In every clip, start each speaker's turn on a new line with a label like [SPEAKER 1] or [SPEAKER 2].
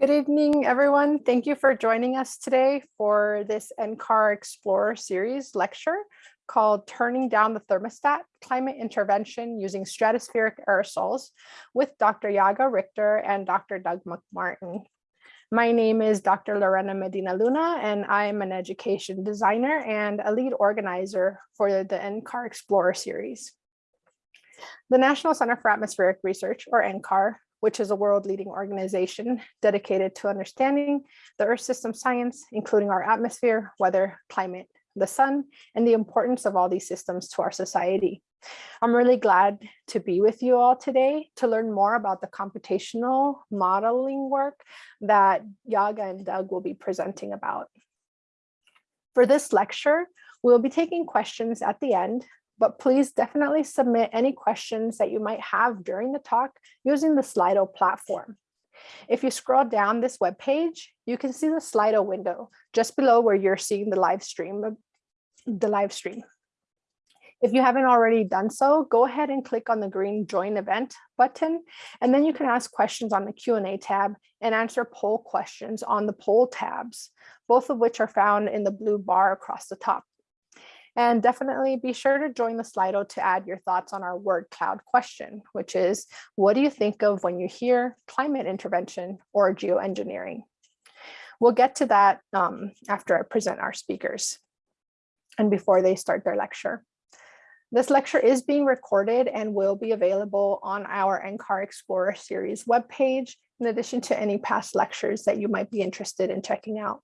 [SPEAKER 1] Good evening, everyone. Thank you for joining us today for this NCAR Explorer series lecture called Turning Down the Thermostat, Climate Intervention Using Stratospheric Aerosols with Dr. Yaga Richter and Dr. Doug MacMartin. My name is Dr. Lorena Medina Luna, and I'm an education designer and a lead organizer for the NCAR Explorer series. The National Center for Atmospheric Research, or NCAR, which is a world leading organization dedicated to understanding the Earth system science, including our atmosphere, weather, climate, the sun, and the importance of all these systems to our society. I'm really glad to be with you all today to learn more about the computational modeling work that Yaga and Doug will be presenting about. For this lecture, we'll be taking questions at the end but please definitely submit any questions that you might have during the talk using the Slido platform. If you scroll down this web page, you can see the Slido window just below where you're seeing the live stream. The live stream. If you haven't already done so, go ahead and click on the green join event button, and then you can ask questions on the Q&A tab and answer poll questions on the poll tabs, both of which are found in the blue bar across the top. And definitely be sure to join the Slido to add your thoughts on our word cloud question, which is, what do you think of when you hear climate intervention or geoengineering? We'll get to that um, after I present our speakers and before they start their lecture. This lecture is being recorded and will be available on our NCAR Explorer series webpage, in addition to any past lectures that you might be interested in checking out.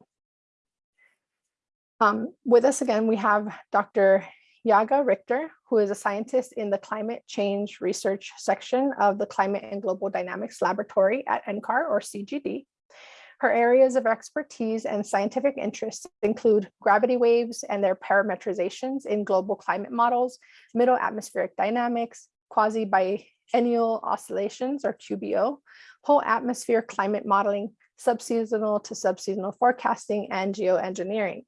[SPEAKER 1] Um, with us again, we have Dr. Yaga Richter, who is a scientist in the climate change research section of the Climate and Global Dynamics Laboratory at NCAR or CGD. Her areas of expertise and scientific interests include gravity waves and their parametrizations in global climate models, middle atmospheric dynamics, quasi-biennial oscillations or QBO, whole atmosphere climate modeling, subseasonal to subseasonal forecasting, and geoengineering.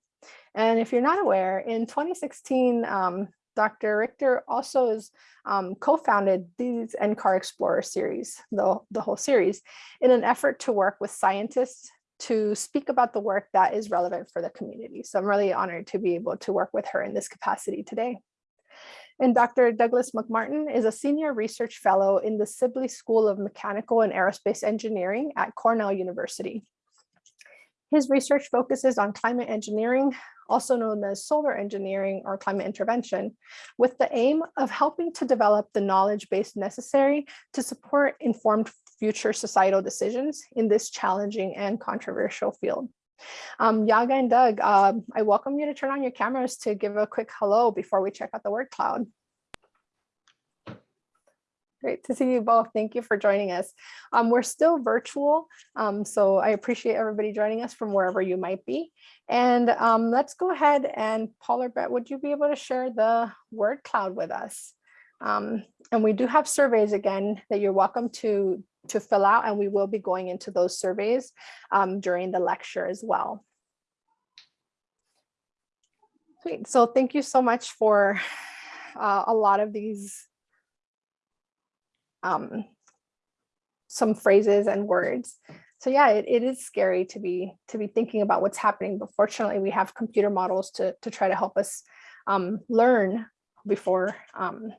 [SPEAKER 1] And if you're not aware, in 2016, um, Dr. Richter also has um, co-founded these NCAR Explorer series, the, the whole series, in an effort to work with scientists to speak about the work that is relevant for the community. So I'm really honored to be able to work with her in this capacity today. And Dr. Douglas MacMartin is a senior research fellow in the Sibley School of Mechanical and Aerospace Engineering at Cornell University. His research focuses on climate engineering, also known as solar engineering or climate intervention, with the aim of helping to develop the knowledge base necessary to support informed future societal decisions in this challenging and controversial field. Um, Yaga and Doug, uh, I welcome you to turn on your cameras to give a quick hello before we check out the word cloud. Great to see you both. Thank you for joining us. Um, we're still virtual, um, so I appreciate everybody joining us from wherever you might be. And um, let's go ahead and Paul or Brett, would you be able to share the word cloud with us? Um, and we do have surveys again that you're welcome to, to fill out and we will be going into those surveys um, during the lecture as well. Sweet. So thank you so much for uh, a lot of these um, some phrases and words. So yeah, it, it is scary to be to be thinking about what's happening, but fortunately we have computer models to, to try to help us um, learn before um,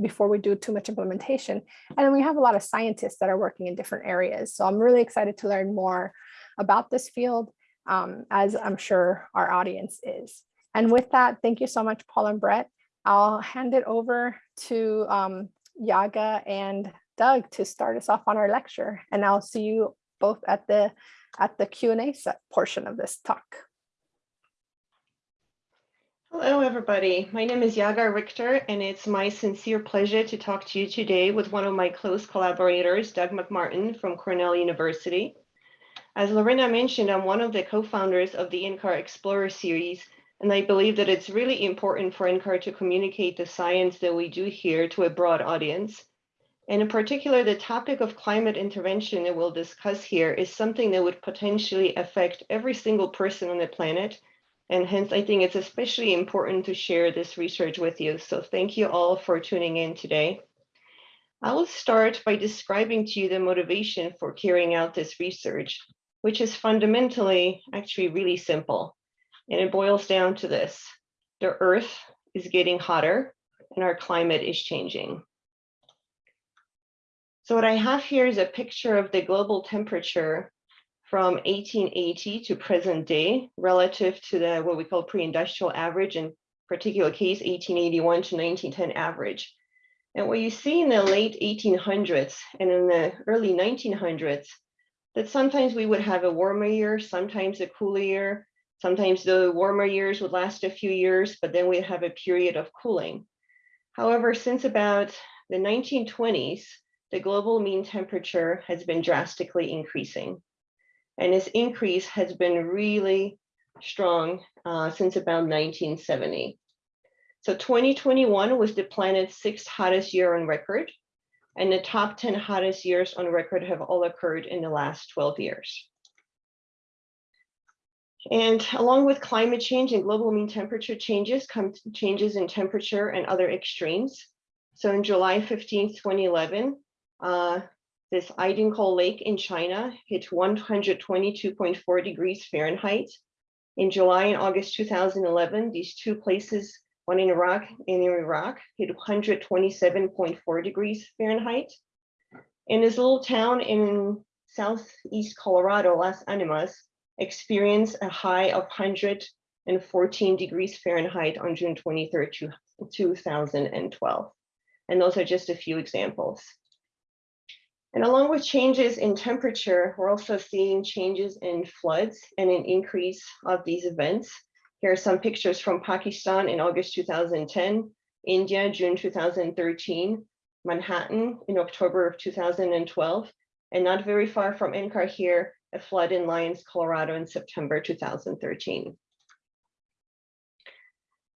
[SPEAKER 1] before we do too much implementation. And we have a lot of scientists that are working in different areas. So I'm really excited to learn more about this field, um, as I'm sure our audience is. And with that, thank you so much, Paul and Brett. I'll hand it over to um, Yaga and Doug to start us off on our lecture. And I'll see you both at the at the Q&A portion of this talk.
[SPEAKER 2] Hello, everybody. My name is Yaga Richter, and it's my sincere pleasure to talk to you today with one of my close collaborators, Doug MacMartin from Cornell University. As Lorena mentioned, I'm one of the co-founders of the NCAR Explorer series, and I believe that it's really important for NCAR to communicate the science that we do here to a broad audience. And in particular, the topic of climate intervention that we'll discuss here is something that would potentially affect every single person on the planet. And hence, I think it's especially important to share this research with you. So thank you all for tuning in today. I will start by describing to you the motivation for carrying out this research. which is fundamentally actually really simple. And it boils down to this. The earth is getting hotter and our climate is changing. So what I have here is a picture of the global temperature from 1880 to present day relative to the what we call pre-industrial average, in particular case 1881 to 1910 average. And what you see in the late 1800s and in the early 1900s, that sometimes we would have a warmer year, sometimes a cooler year, sometimes the warmer years would last a few years, but then we'd have a period of cooling. However, since about the 1920s, the global mean temperature has been drastically increasing. And this increase has been really strong uh, since about 1970. So 2021 was the planet's sixth hottest year on record. And the top 10 hottest years on record have all occurred in the last 12 years. And along with climate change and global mean temperature changes come changes in temperature and other extremes. So in July 15, 2011, uh, this Aidingkou Lake in China hit 122.4 degrees Fahrenheit. In July and August 2011, these two places, one in Iraq and in Iraq, hit 127.4 degrees Fahrenheit. In this little town in southeast Colorado, Las Animas, experienced a high of 114 degrees Fahrenheit on June 23rd, 2012. And those are just a few examples. And along with changes in temperature, we're also seeing changes in floods and an increase of these events. Here are some pictures from Pakistan in August 2010, India, June 2013, Manhattan in October of 2012, and not very far from NCAR here, a flood in Lyons, Colorado in September 2013.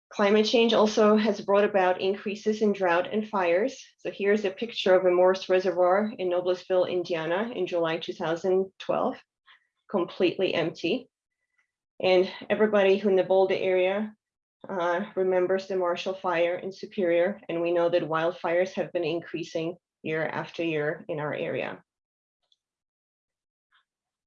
[SPEAKER 2] Climate change also has brought about increases in drought and fires. So here's a picture of a Morse Reservoir in Noblesville, Indiana in July 2012, completely empty. And everybody who in the Boulder area uh, remembers the Marshall Fire in Superior, and we know that wildfires have been increasing year after year in our area.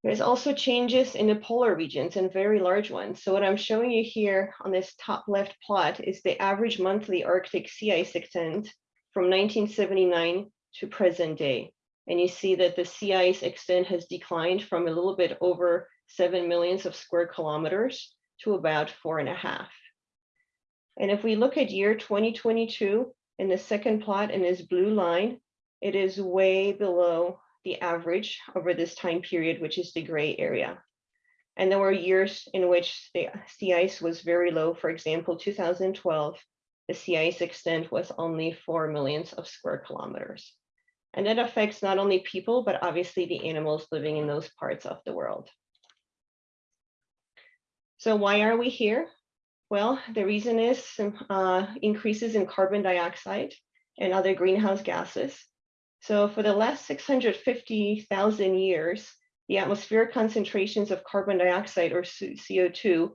[SPEAKER 2] There's also changes in the polar regions and very large ones. So what I'm showing you here on this top left plot is the average monthly Arctic sea ice extent from 1979 to present day. And you see that the sea ice extent has declined from a little bit over 7 millions of square kilometers to about four and a half. And if we look at year 2022 in the second plot in this blue line, it is way below the average over this time period, which is the gray area. And there were years in which the sea ice was very low. For example, 2012, the sea ice extent was only 4 millions of square kilometers. And that affects not only people, but obviously the animals living in those parts of the world. So why are we here? Well, the reason is uh, increases in carbon dioxide and other greenhouse gases so for the last 650,000 years, the atmospheric concentrations of carbon dioxide or CO2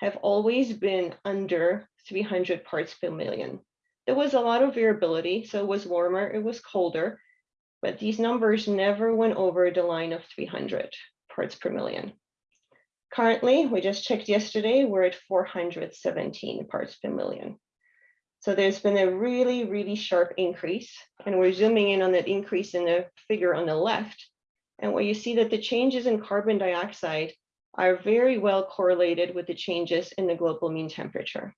[SPEAKER 2] have always been under 300 parts per million. There was a lot of variability, so it was warmer, it was colder, but these numbers never went over the line of 300 parts per million. Currently, we just checked yesterday, we're at 417 parts per million. So there's been a really, really sharp increase and we're zooming in on that increase in the figure on the left. And where you see that the changes in carbon dioxide are very well correlated with the changes in the global mean temperature.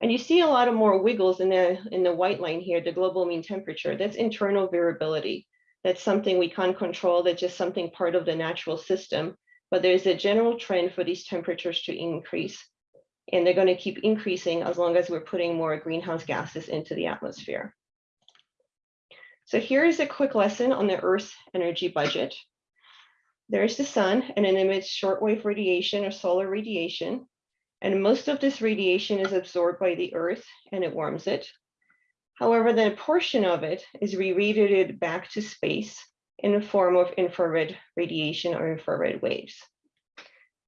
[SPEAKER 2] And you see a lot of more wiggles in the, in the white line here, the global mean temperature, that's internal variability. That's something we can't control, that's just something part of the natural system. But there's a general trend for these temperatures to increase and they're going to keep increasing as long as we're putting more greenhouse gases into the atmosphere. So here is a quick lesson on the Earth's energy budget. There's the sun and it emits shortwave radiation or solar radiation. And most of this radiation is absorbed by the Earth and it warms it. However, then a portion of it is re-radiated back to space in the form of infrared radiation or infrared waves.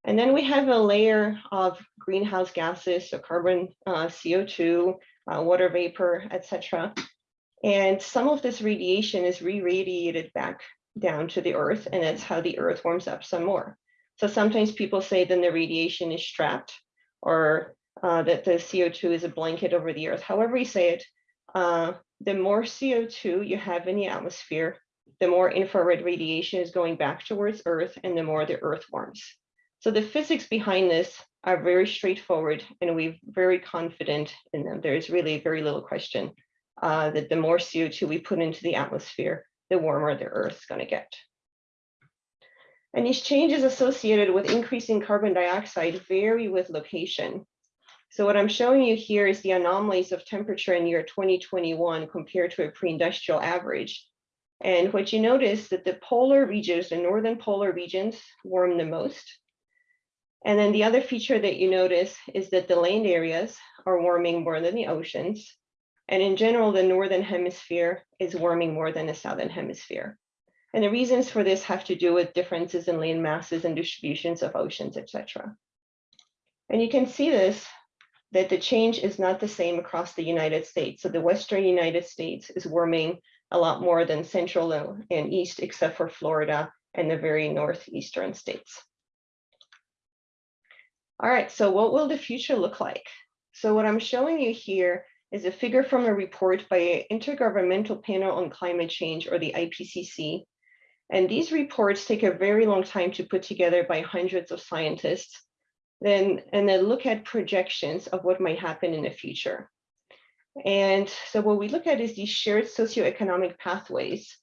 [SPEAKER 2] And then we have a layer of greenhouse gases, so carbon, uh, CO2, uh, water vapor, etc. And some of this radiation is re-radiated back down to the earth, and that's how the earth warms up some more. So sometimes people say then the radiation is trapped or uh, that the CO2 is a blanket over the earth. However you say it, uh, the more CO2 you have in the atmosphere, the more infrared radiation is going back towards Earth and the more the Earth warms. So the physics behind this are very straightforward and we're very confident in them. There's really very little question uh, that the more CO2 we put into the atmosphere, the warmer the Earth's going to get. And these changes associated with increasing carbon dioxide vary with location. So what I'm showing you here is the anomalies of temperature in year 2021 compared to a pre-industrial average. And what you notice is that the polar regions, the northern polar regions warm the most. And then the other feature that you notice is that the land areas are warming more than the oceans. And in general, the northern hemisphere is warming more than the southern hemisphere. And the reasons for this have to do with differences in land masses and distributions of oceans, etc. And you can see this that the change is not the same across the United States. So the Western United States is warming a lot more than Central and East, except for Florida and the very Northeastern states. All right, so what will the future look like? So what I'm showing you here is a figure from a report by an Intergovernmental Panel on Climate Change, or the IPCC. And these reports take a very long time to put together by hundreds of scientists then and then look at projections of what might happen in the future. And so what we look at is these shared socioeconomic pathways.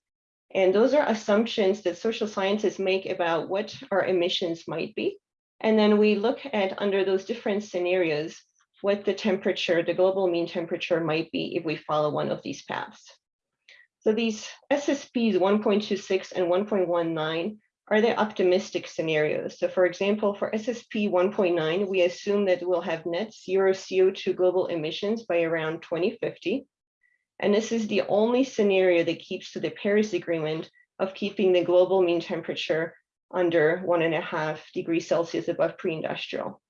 [SPEAKER 2] And those are assumptions that social scientists make about what our emissions might be. And then we look at under those different scenarios, what the temperature, the global mean temperature might be if we follow one of these paths. So these SSPs 1.26 and 1.19 are there optimistic scenarios? So for example, for SSP 1.9, we assume that we'll have net zero CO2 global emissions by around 2050. And this is the only scenario that keeps to the Paris Agreement of keeping the global mean temperature under one and a half degrees Celsius above pre-industrial.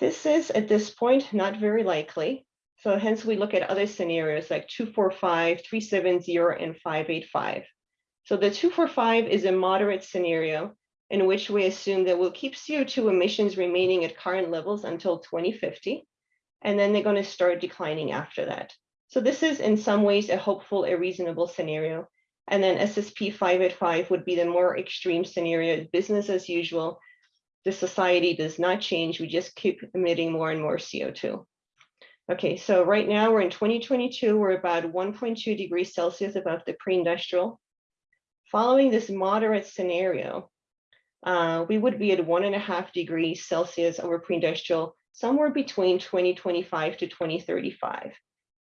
[SPEAKER 2] This is at this point not very likely. So hence we look at other scenarios like 245, 370, and 585. So the 245 is a moderate scenario in which we assume that we'll keep CO2 emissions remaining at current levels until 2050, and then they're going to start declining after that. So this is in some ways a hopeful, a reasonable scenario. And then SSP 585 would be the more extreme scenario, business as usual. The society does not change, we just keep emitting more and more CO2. Okay, so right now we're in 2022, we're about 1.2 degrees Celsius above the pre-industrial. Following this moderate scenario, uh, we would be at one and a half degrees Celsius over pre-industrial somewhere between 2025 to 2035.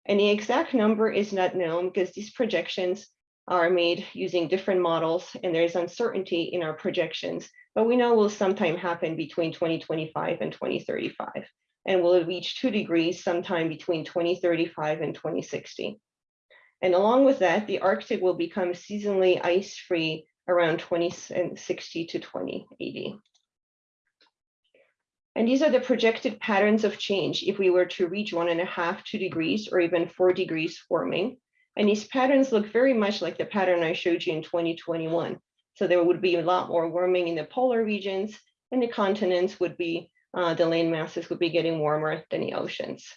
[SPEAKER 2] And the exact number is not known because these projections are made using different models and there's uncertainty in our projections, but we know will sometime happen between 2025 and 2035 and will reach two degrees sometime between 2035 and 2060. And along with that, the Arctic will become seasonally ice-free around 2060 to 2080. And these are the projected patterns of change if we were to reach one and a half, two degrees, or even four degrees warming. And these patterns look very much like the pattern I showed you in 2021. So there would be a lot more warming in the polar regions, and the continents would be, uh, the land masses would be getting warmer than the oceans.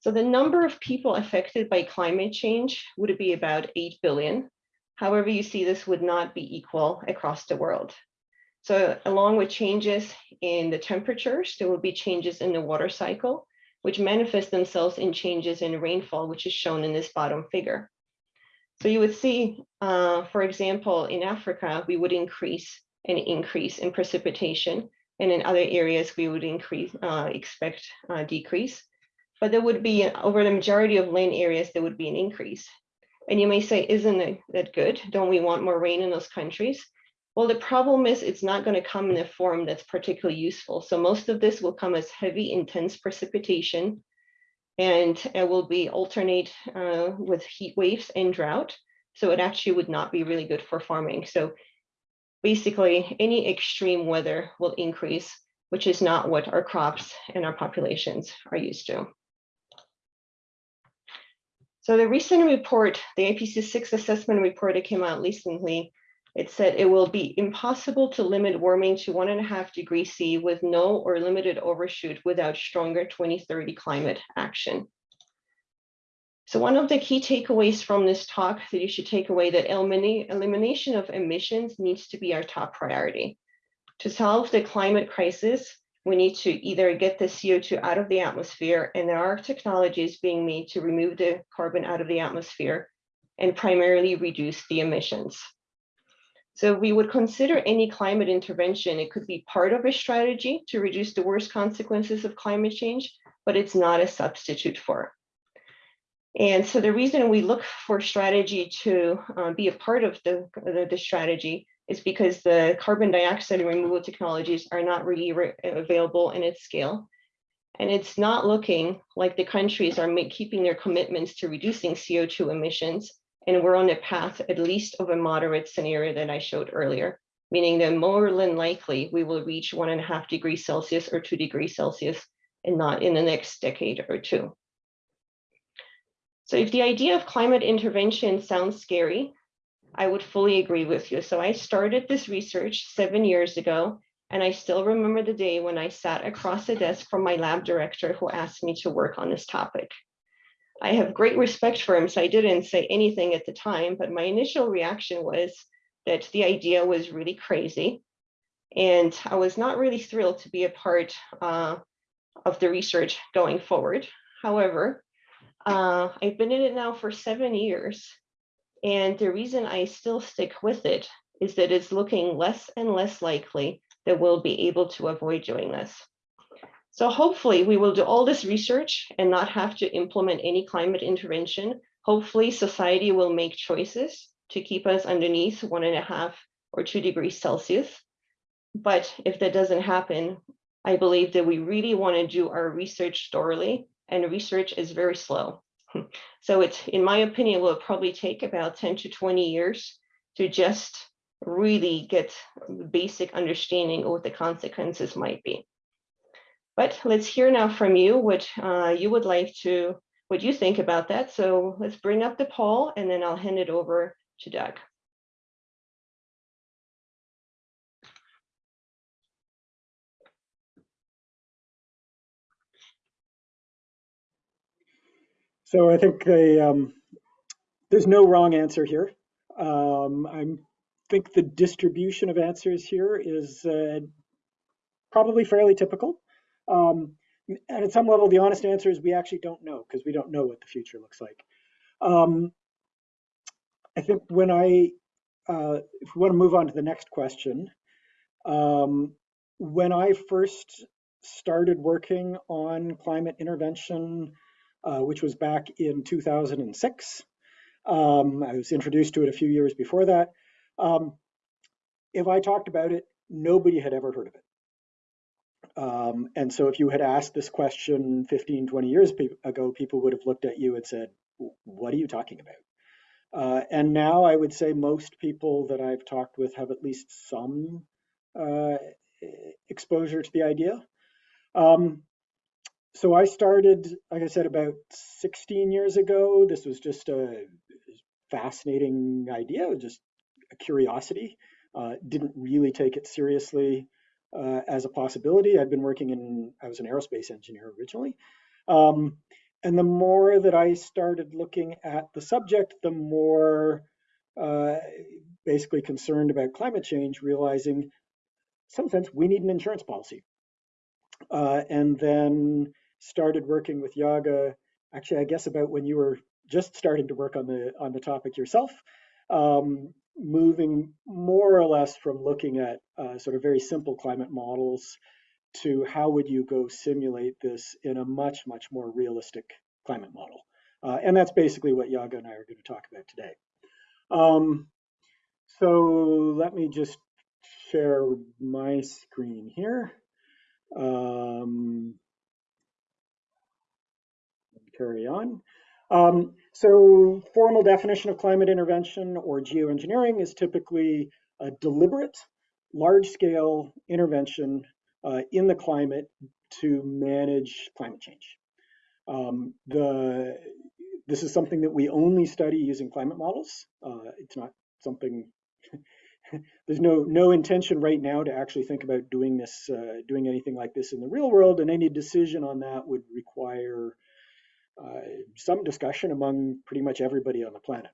[SPEAKER 2] So the number of people affected by climate change would be about 8 billion. However, you see this would not be equal across the world. So along with changes in the temperatures, there will be changes in the water cycle, which manifest themselves in changes in rainfall, which is shown in this bottom figure. So you would see, uh, for example, in Africa, we would increase an increase in precipitation, and in other areas, we would increase, uh, expect uh, decrease but there would be over the majority of land areas, there would be an increase. And you may say, isn't that good? Don't we want more rain in those countries? Well, the problem is it's not going to come in a form that's particularly useful. So most of this will come as heavy, intense precipitation, and it will be alternate uh, with heat waves and drought. So it actually would not be really good for farming. So basically, any extreme weather will increase, which is not what our crops and our populations are used to. So the recent report, the IPCC assessment report that came out recently, it said it will be impossible to limit warming to one and a half degrees C with no or limited overshoot without stronger 2030 climate action. So one of the key takeaways from this talk that you should take away that elimination of emissions needs to be our top priority. To solve the climate crisis, we need to either get the CO2 out of the atmosphere, and there are technologies being made to remove the carbon out of the atmosphere and primarily reduce the emissions. So we would consider any climate intervention, it could be part of a strategy to reduce the worst consequences of climate change, but it's not a substitute for. And so the reason we look for strategy to uh, be a part of the, the, the strategy is because the carbon dioxide removal technologies are not really re available in its scale. And it's not looking like the countries are keeping their commitments to reducing CO2 emissions. And we're on a path at least of a moderate scenario that I showed earlier, meaning that more than likely we will reach one and a half degrees Celsius or two degrees Celsius and not in the next decade or two. So if the idea of climate intervention sounds scary, I would fully agree with you. So I started this research seven years ago, and I still remember the day when I sat across the desk from my lab director who asked me to work on this topic. I have great respect for him, so I didn't say anything at the time, but my initial reaction was that the idea was really crazy. And I was not really thrilled to be a part uh, of the research going forward. However, uh, I've been in it now for seven years, and the reason I still stick with it is that it's looking less and less likely that we'll be able to avoid doing this. So hopefully we will do all this research and not have to implement any climate intervention. Hopefully society will make choices to keep us underneath one and a half or two degrees Celsius. But if that doesn't happen, I believe that we really want to do our research thoroughly and research is very slow. So it's, in my opinion, will probably take about 10 to 20 years to just really get basic understanding of what the consequences might be. But let's hear now from you what uh, you would like to, what you think about that. So let's bring up the poll and then I'll hand it over to Doug.
[SPEAKER 3] So I think um, there's no wrong answer here. Um, I think the distribution of answers here is uh, probably fairly typical. Um, and at some level, the honest answer is we actually don't know because we don't know what the future looks like. Um, I think when I, uh, if we want to move on to the next question, um, when I first started working on climate intervention uh, which was back in 2006. Um, I was introduced to it a few years before that. Um, if I talked about it, nobody had ever heard of it. Um, and so if you had asked this question 15, 20 years ago, people would have looked at you and said, what are you talking about? Uh, and now I would say most people that I've talked with have at least some uh, exposure to the idea. Um, so I started, like I said, about 16 years ago. This was just a fascinating idea, just a curiosity. Uh, didn't really take it seriously uh, as a possibility. I'd been working in, I was an aerospace engineer originally. Um, and the more that I started looking at the subject, the more uh, basically concerned about climate change, realizing in some sense we need an insurance policy. Uh, and then started working with Yaga, actually, I guess about when you were just starting to work on the on the topic yourself, um, moving more or less from looking at uh, sort of very simple climate models to how would you go simulate this in a much, much more realistic climate model. Uh, and that's basically what Yaga and I are going to talk about today. Um, so let me just share my screen here. Um, carry on. Um, so formal definition of climate intervention or geoengineering is typically a deliberate, large-scale intervention uh, in the climate to manage climate change. Um, the, this is something that we only study using climate models. Uh, it's not something, there's no, no intention right now to actually think about doing this, uh, doing anything like this in the real world, and any decision on that would require some discussion among pretty much everybody on the planet.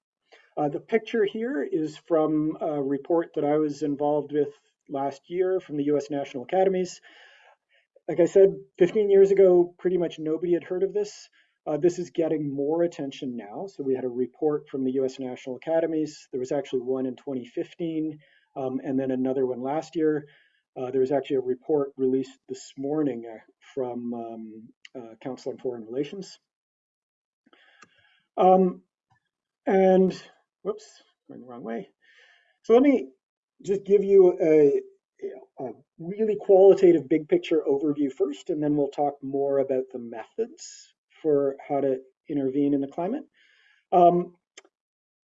[SPEAKER 3] Uh, the picture here is from a report that I was involved with last year from the US National Academies. Like I said, 15 years ago, pretty much nobody had heard of this. Uh, this is getting more attention now. So we had a report from the US National Academies. There was actually one in 2015 um, and then another one last year. Uh, there was actually a report released this morning uh, from um, uh, Council on Foreign Relations. Um, and whoops, going the wrong way. So let me just give you a, a really qualitative big picture overview first, and then we'll talk more about the methods for how to intervene in the climate. Um,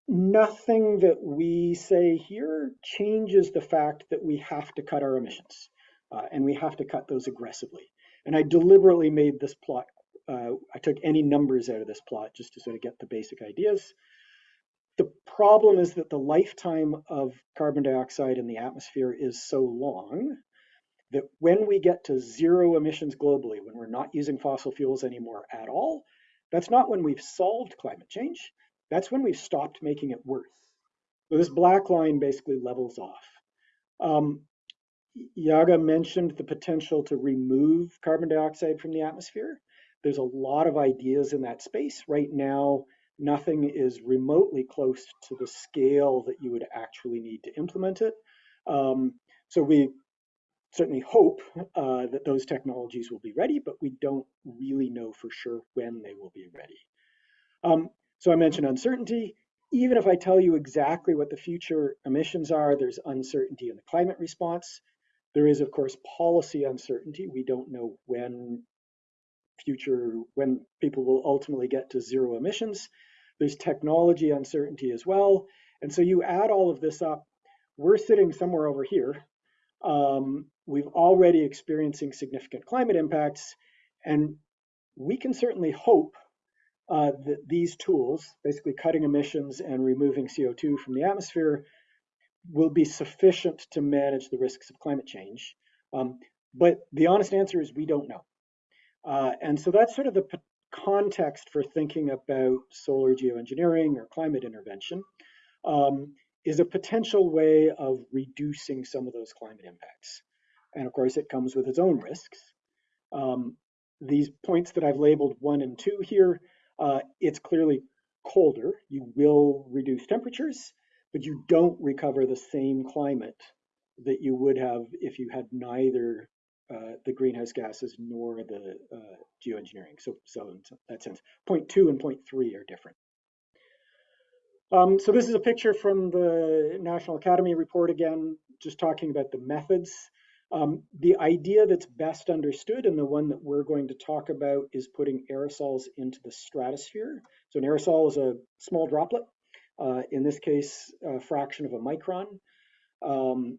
[SPEAKER 3] nothing that we say here changes the fact that we have to cut our emissions, uh, and we have to cut those aggressively. And I deliberately made this plot, uh, I took any numbers out of this plot just to sort of get the basic ideas. The problem is that the lifetime of carbon dioxide in the atmosphere is so long that when we get to zero emissions globally, when we're not using fossil fuels anymore at all, that's not when we've solved climate change. That's when we've stopped making it worse. So this black line basically levels off. Um, Yaga mentioned the potential to remove carbon dioxide from the atmosphere. There's a lot of ideas in that space. Right now, nothing is remotely close to the scale that you would actually need to implement it. Um, so we certainly hope uh, that those technologies will be ready, but we don't really know for sure when they will be ready. Um, so I mentioned uncertainty. Even if I tell you exactly what the future emissions are, there's uncertainty in the climate response. There is, of course, policy uncertainty. We don't know when future, when people will ultimately get to zero emissions. There's technology uncertainty as well. And so you add all of this up, we're sitting somewhere over here. Um, we've already experiencing significant climate impacts, and we can certainly hope uh, that these tools, basically cutting emissions and removing CO2 from the atmosphere, will be sufficient to manage the risks of climate change. Um, but the honest answer is we don't know. Uh, and so that's sort of the context for thinking about solar geoengineering or climate intervention um, is a potential way of reducing some of those climate impacts. And of course, it comes with its own risks. Um, these points that I've labeled one and two here, uh, it's clearly colder. You will reduce temperatures, but you don't recover the same climate that you would have if you had neither uh, the greenhouse gases nor the uh, geoengineering. So, so in that sense, point two and point three are different. Um, so this is a picture from the National Academy report again, just talking about the methods. Um, the idea that's best understood and the one that we're going to talk about is putting aerosols into the stratosphere. So an aerosol is a small droplet, uh, in this case, a fraction of a micron. Um,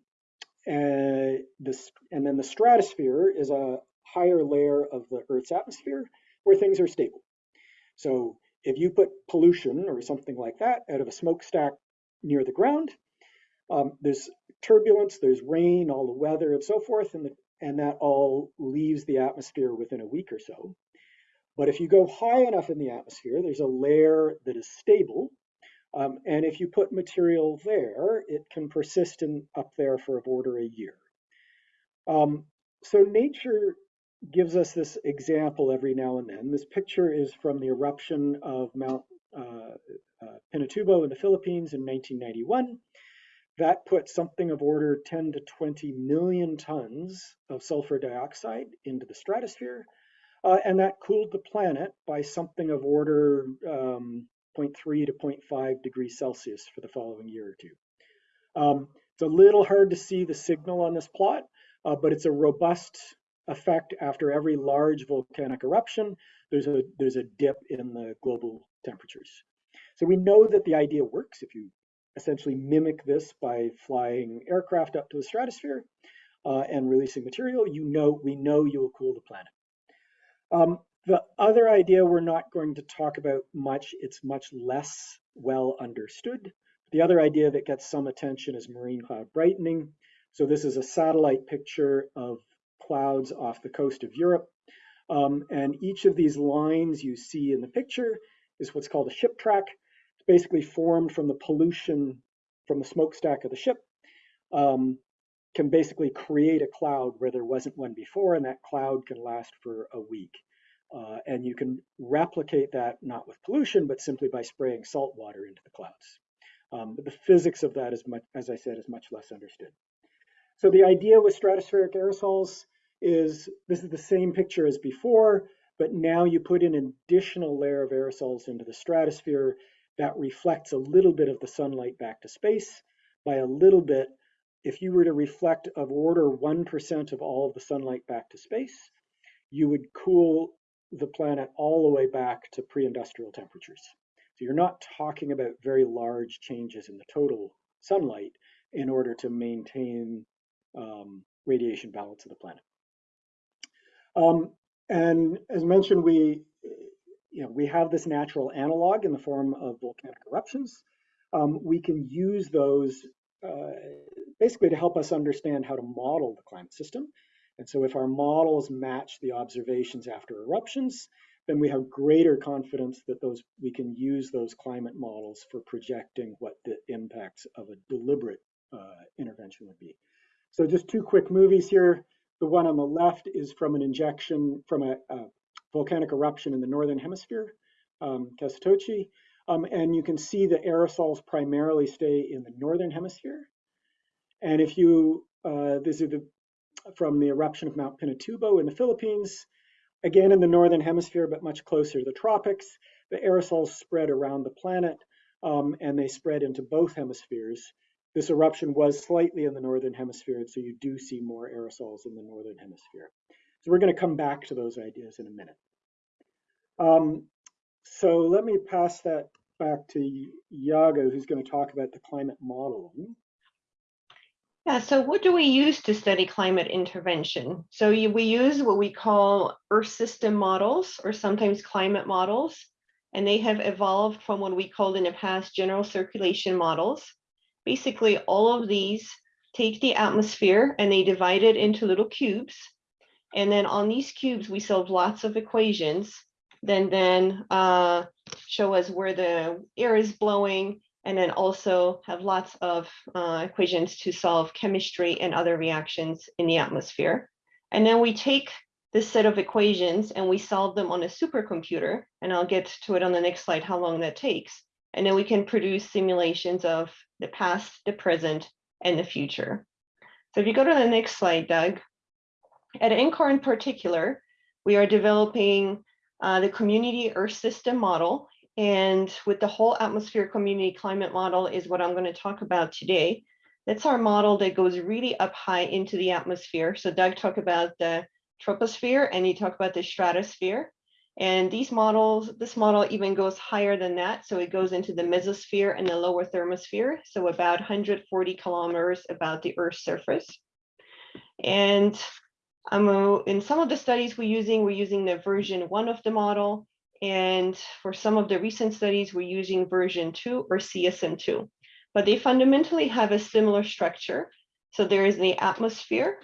[SPEAKER 3] and, this, and then the stratosphere is a higher layer of the Earth's atmosphere where things are stable. So if you put pollution or something like that out of a smokestack near the ground, um, there's turbulence, there's rain, all the weather and so forth, and, the, and that all leaves the atmosphere within a week or so. But if you go high enough in the atmosphere, there's a layer that is stable, um, and if you put material there, it can persist in, up there for a order a year. Um, so nature gives us this example every now and then. This picture is from the eruption of Mount uh, uh, Pinatubo in the Philippines in 1991. That put something of order 10 to 20 million tons of sulfur dioxide into the stratosphere. Uh, and that cooled the planet by something of order um, 0.3 to 0.5 degrees Celsius for the following year or two. Um, it's a little hard to see the signal on this plot, uh, but it's a robust effect after every large volcanic eruption. There's a, there's a dip in the global temperatures. So we know that the idea works if you essentially mimic this by flying aircraft up to the stratosphere uh, and releasing material, you know, we know you will cool the planet. Um, The other idea we're not going to talk about much, it's much less well understood. The other idea that gets some attention is marine cloud brightening. So this is a satellite picture of clouds off the coast of Europe. Um, and each of these lines you see in the picture is what's called a ship track. It's basically formed from the pollution from the smokestack of the ship. Um, can basically create a cloud where there wasn't one before, and that cloud can last for a week. Uh, and you can replicate that not with pollution, but simply by spraying salt water into the clouds. Um, but the physics of that is much, as I said, is much less understood. So the idea with stratospheric aerosols is this is the same picture as before, but now you put in an additional layer of aerosols into the stratosphere that reflects a little bit of the sunlight back to space. By a little bit, if you were to reflect of order 1% of all of the sunlight back to space, you would cool the planet all the way back to pre-industrial temperatures. So you're not talking about very large changes in the total sunlight in order to maintain um, radiation balance of the planet. Um, and as mentioned, we, you know, we have this natural analog in the form of volcanic eruptions. Um, we can use those uh, basically to help us understand how to model the climate system. And so if our models match the observations after eruptions, then we have greater confidence that those we can use those climate models for projecting what the impacts of a deliberate uh, intervention would be. So just two quick movies here. The one on the left is from an injection from a, a volcanic eruption in the northern hemisphere, um. Um, and you can see the aerosols primarily stay in the northern hemisphere. And if you, uh, this is the, from the eruption of Mount Pinatubo in the Philippines, again in the northern hemisphere, but much closer to the tropics, the aerosols spread around the planet um, and they spread into both hemispheres. This eruption was slightly in the northern hemisphere, so you do see more aerosols in the northern hemisphere. So we're going to come back to those ideas in a minute. Um, so let me pass that back to Yaga, who's going to talk about the climate modeling.
[SPEAKER 2] Yeah, so what do we use to study climate intervention? So we use what we call Earth system models or sometimes climate models, and they have evolved from what we called in the past general circulation models. Basically, all of these take the atmosphere and they divide it into little cubes. And then on these cubes, we solve lots of equations then then uh, show us where the air is blowing, and then also have lots of uh, equations to solve chemistry and other reactions in the atmosphere. And then we take this set of equations and we solve them on a supercomputer, and I'll get to it on the next slide how long that takes. And then we can produce simulations of the past, the present, and the future. So if you go to the next slide, Doug, at NCAR in particular, we are developing uh, the community Earth system model. And with the whole atmosphere community climate model is what I'm going to talk about today. That's our model that goes really up high into the atmosphere. So Doug talked about the troposphere and he talked about the stratosphere. And these models, this model even goes higher than that. So it goes into the mesosphere and the lower thermosphere. So about 140 kilometers about the Earth's surface. And um, in some of the studies we're using, we're using the version one of the model. And for some of the recent studies, we're using version two or CSM2. But they fundamentally have a similar structure. So there is the atmosphere,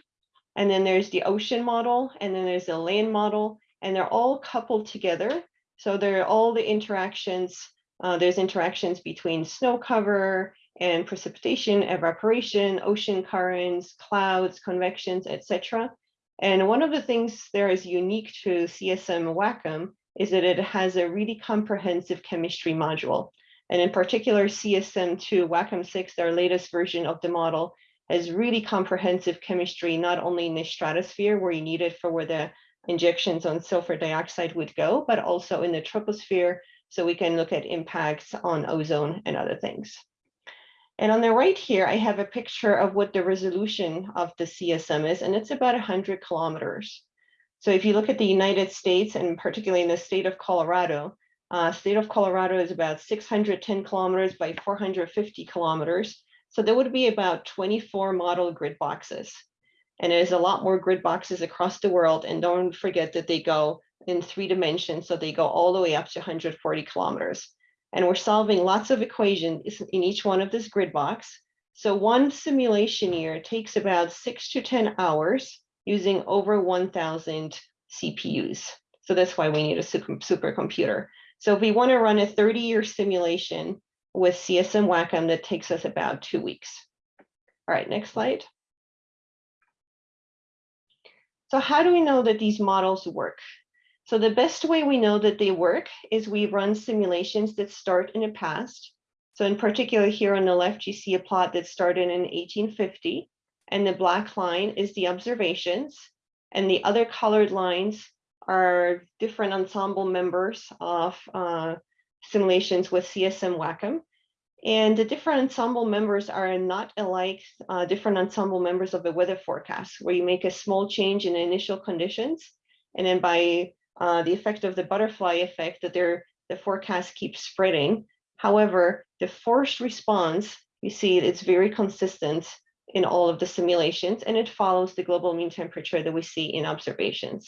[SPEAKER 2] and then there's the ocean model, and then there's the land model, and they're all coupled together. So there are all the interactions. Uh, there's interactions between snow cover and precipitation, evaporation, ocean currents, clouds, convections, etc. And one of the things there is unique to CSM WACCM is that it has a really comprehensive chemistry module. And in particular, CSM2 WACCM 6, their latest version of the model, has really comprehensive chemistry, not only in the stratosphere where you need it for where the injections on sulfur dioxide would go, but also in the troposphere, so we can look at impacts on ozone and other things. And on the right here, I have a picture of what the resolution of the CSM is, and it's about 100 kilometers. So if you look at the United States, and particularly in the state of Colorado, uh, state of Colorado is about 610 kilometers by 450 kilometers. So there would be about 24 model grid boxes. And there's a lot more grid boxes across the world. And don't forget that they go in three dimensions, so they go all the way up to 140 kilometers. And we're solving lots of equations in each one of this grid box. So one simulation year takes about six to 10 hours using over 1000 CPUs. So that's why we need a super supercomputer. So if we want to run a 30 year simulation with CSM WACCM, that takes us about two weeks. All right, next slide. So how do we know that these models work? So the best way we know that they work is we run simulations that start in the past. So in particular here on the left, you see a plot that started in 1850 and the black line is the observations and the other colored lines are different ensemble members of uh, simulations with CSM WACCM. And the different ensemble members are not alike uh, different ensemble members of the weather forecast, where you make a small change in initial conditions. And then by uh, the effect of the butterfly effect that the forecast keeps spreading. However, the forced response, you see it's very consistent in all of the simulations and it follows the global mean temperature that we see in observations.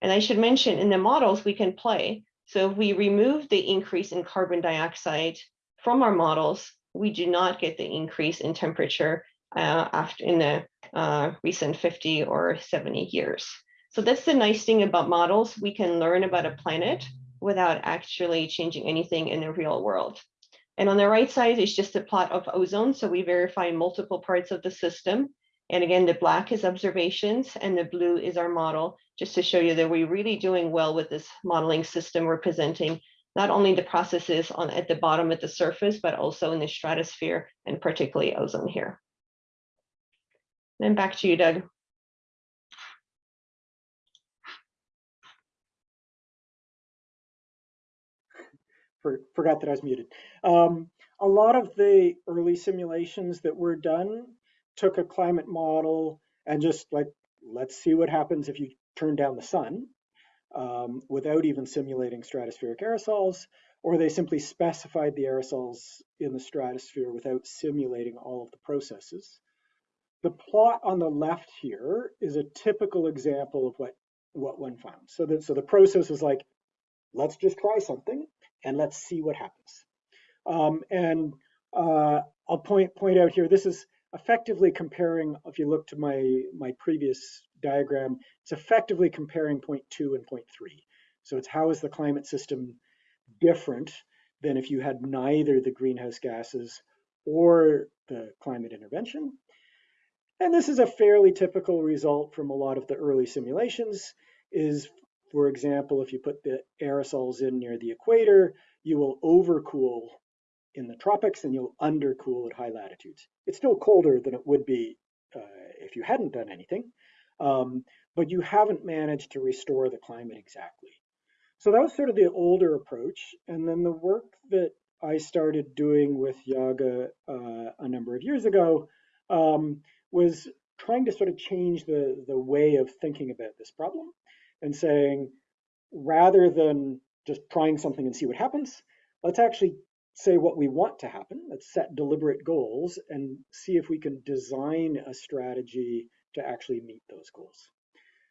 [SPEAKER 2] And I should mention in the models we can play. So if we remove the increase in carbon dioxide from our models, we do not get the increase in temperature uh, after in the uh, recent 50 or 70 years. So that's the nice thing about models. We can learn about a planet without actually changing anything in the real world. And on the right side is just a plot of ozone. So we verify multiple parts of the system. And again, the black is observations and the blue is our model, just to show you that we're really doing well with this modeling system representing not only the processes on at the bottom at the surface, but also in the stratosphere and particularly ozone here. Then back to you, Doug.
[SPEAKER 3] For, forgot that I was muted. Um, a lot of the early simulations that were done took a climate model and just like, let's see what happens if you turn down the sun um, without even simulating stratospheric aerosols, or they simply specified the aerosols in the stratosphere without simulating all of the processes. The plot on the left here is a typical example of what, what one found. So, that, so the process is like, let's just try something and let's see what happens. Um, and uh, I'll point, point out here, this is effectively comparing, if you look to my, my previous diagram, it's effectively comparing point two and point three. So it's how is the climate system different than if you had neither the greenhouse gases or the climate intervention. And this is a fairly typical result from a lot of the early simulations is, for example, if you put the aerosols in near the equator, you will overcool in the tropics and you'll undercool at high latitudes. It's still colder than it would be uh, if you hadn't done anything, um, but you haven't managed to restore the climate exactly. So that was sort of the older approach. And then the work that I started doing with Yaga uh, a number of years ago um, was trying to sort of change the, the way of thinking about this problem and saying, rather than just trying something and see what happens, let's actually say what we want to happen. Let's set deliberate goals and see if we can design a strategy to actually meet those goals.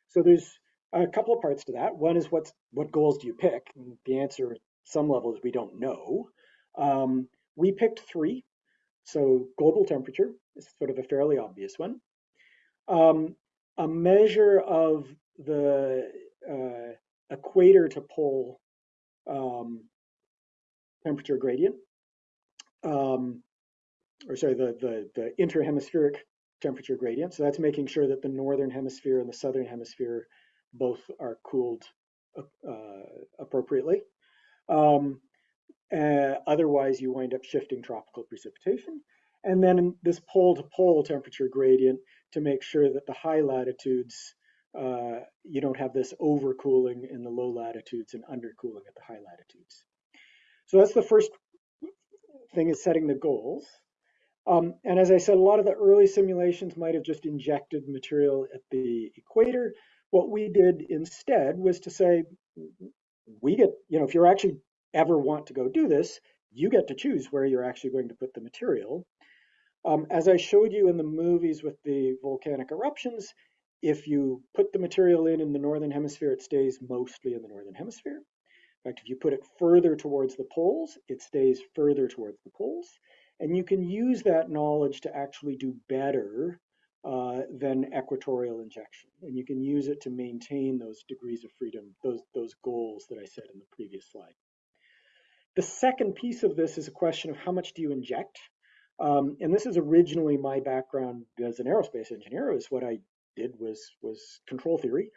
[SPEAKER 3] So there's a couple of parts to that. One is what's what goals do you pick? And the answer at some level is we don't know. Um, we picked three. So global temperature is sort of a fairly obvious one. Um, a measure of the uh, equator to pole um, temperature gradient, um, or sorry, the, the, the interhemispheric temperature gradient. So that's making sure that the northern hemisphere and the southern hemisphere both are cooled uh, appropriately. Um, uh, otherwise, you wind up shifting tropical precipitation. And then this pole to pole temperature gradient to make sure that the high latitudes, uh, you don't have this overcooling in the low latitudes and undercooling at the high latitudes. So that's the first thing is setting the goals. Um, and as I said, a lot of the early simulations might have just injected material at the equator. What we did instead was to say, we get, you know, if you actually ever want to go do this, you get to choose where you're actually going to put the material. Um, as I showed you in the movies with the volcanic eruptions, if you put the material in in the northern hemisphere, it stays mostly in the northern hemisphere. In fact, if you put it further towards the poles, it stays further towards the poles. And you can use that knowledge to actually do better uh, than equatorial injection. And you can use it to maintain those degrees of freedom, those, those goals that I said in the previous slide. The second piece of this is a question of how much do you inject? Um, and this is originally my background as an aerospace engineer, is what I did was, was control theory.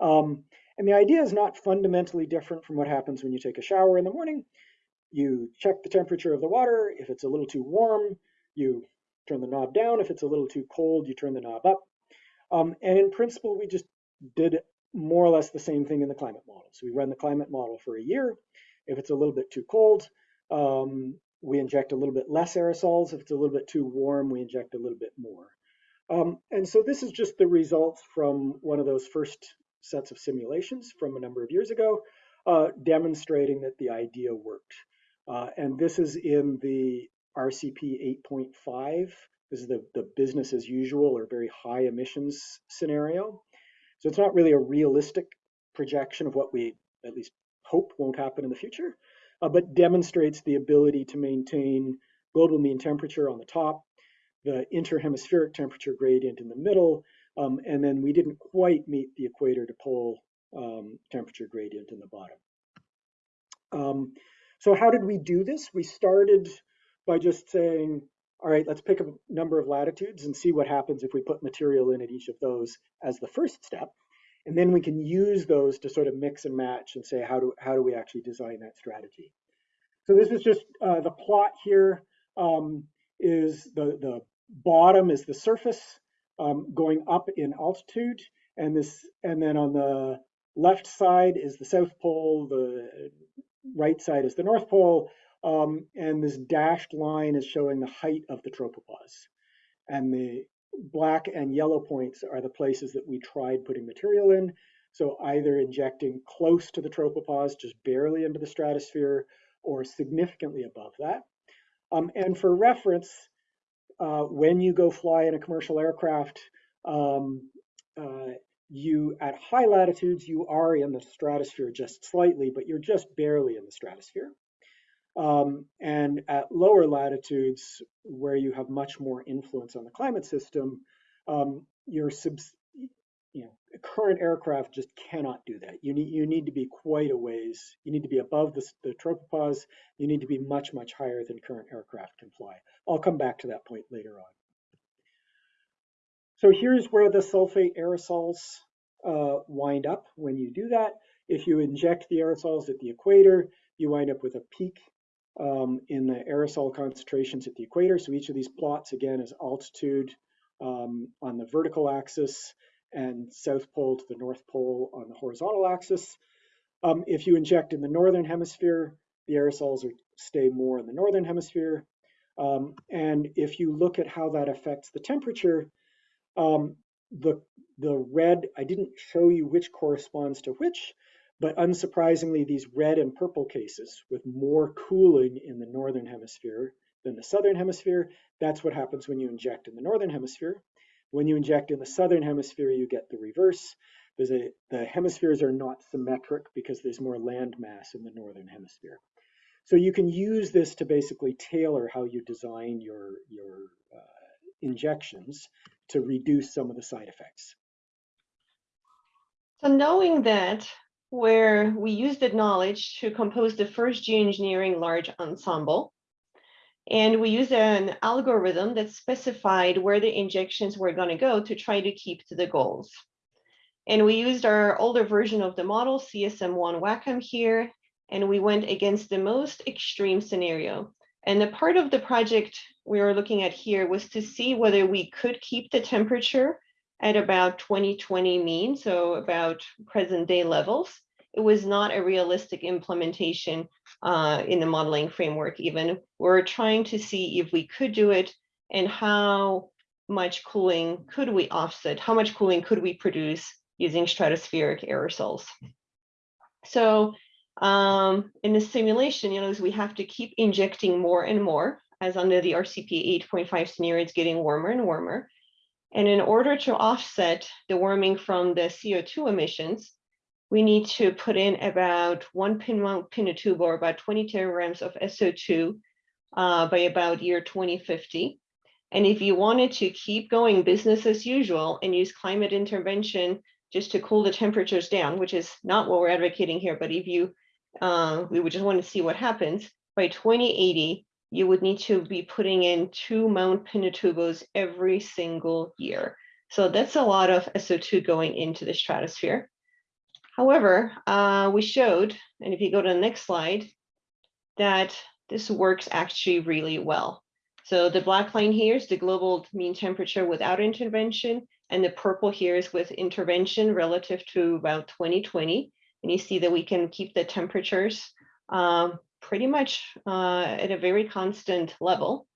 [SPEAKER 3] Um, and the idea is not fundamentally different from what happens when you take a shower in the morning. You check the temperature of the water. If it's a little too warm, you turn the knob down. If it's a little too cold, you turn the knob up. Um, and in principle, we just did more or less the same thing in the climate model. So we run the climate model for a year. If it's a little bit too cold, um, we inject a little bit less aerosols. If it's a little bit too warm, we inject a little bit more. Um, and so this is just the results from one of those first sets of simulations from a number of years ago, uh, demonstrating that the idea worked. Uh, and this is in the RCP 8.5. This is the, the business as usual or very high emissions scenario. So it's not really a realistic projection of what we at least hope won't happen in the future, uh, but demonstrates the ability to maintain global mean temperature on the top, the interhemispheric temperature gradient in the middle, um, and then we didn't quite meet the equator to pole um, temperature gradient in the bottom. Um, so how did we do this? We started by just saying, all right, let's pick a number of latitudes and see what happens if we put material in at each of those as the first step. And then we can use those to sort of mix and match and say, how do, how do we actually design that strategy? So this is just uh, the plot here um, is the, the bottom is the surface um, going up in altitude. And this, and then on the left side is the South Pole, the right side is the North Pole, um, and this dashed line is showing the height of the tropopause. And the black and yellow points are the places that we tried putting material in. So either injecting close to the tropopause, just barely into the stratosphere, or significantly above that. Um, and for reference, uh, when you go fly in a commercial aircraft, um, uh, you at high latitudes, you are in the stratosphere just slightly, but you're just barely in the stratosphere. Um, and at lower latitudes, where you have much more influence on the climate system, um, your subs, you know, current aircraft just cannot do that. You need you need to be quite a ways. You need to be above the, the tropopause. You need to be much much higher than current aircraft can fly. I'll come back to that point later on. So here's where the sulfate aerosols uh, wind up when you do that. If you inject the aerosols at the equator, you wind up with a peak um, in the aerosol concentrations at the equator. So each of these plots, again, is altitude um, on the vertical axis and south pole to the north pole on the horizontal axis. Um, if you inject in the northern hemisphere, the aerosols are, stay more in the northern hemisphere. Um, and if you look at how that affects the temperature, um, the, the red, I didn't show you which corresponds to which, but unsurprisingly, these red and purple cases with more cooling in the northern hemisphere than the southern hemisphere, that's what happens when you inject in the northern hemisphere. When you inject in the southern hemisphere, you get the reverse. A, the hemispheres are not symmetric because there's more land mass in the northern hemisphere. So you can use this to basically tailor how you design your, your uh, injections to reduce some of the side effects.
[SPEAKER 2] So knowing that, where we used that knowledge to compose the first geoengineering large ensemble. And we used an algorithm that specified where the injections were going to go to try to keep to the goals. And we used our older version of the model, CSM1 WACCM here, and we went against the most extreme scenario. And the part of the project we were looking at here was to see whether we could keep the temperature at about 2020 mean, so about present day levels. It was not a realistic implementation uh, in the modeling framework even. We're trying to see if we could do it and how much cooling could we offset, how much cooling could we produce using stratospheric aerosols. So um, in the simulation, you know, we have to keep injecting more and more as under the RCP 8.5 scenario, it's getting warmer and warmer. And in order to offset the warming from the CO2 emissions, we need to put in about one pin mount Pinatubo or about 20 teragrams of SO2 uh, by about year 2050. And if you wanted to keep going business as usual and use climate intervention just to cool the temperatures down, which is not what we're advocating here, but if you, uh, we would just want to see what happens, by 2080, you would need to be putting in two Mount Pinatubos every single year. So that's a lot of SO2 going into the stratosphere. However, uh, we showed, and if you go to the next slide, that this works actually really well. So the black line here is the global mean temperature without intervention, and the purple here is with intervention relative to about 2020. And you see that we can keep the temperatures um, pretty much uh, at a very constant level.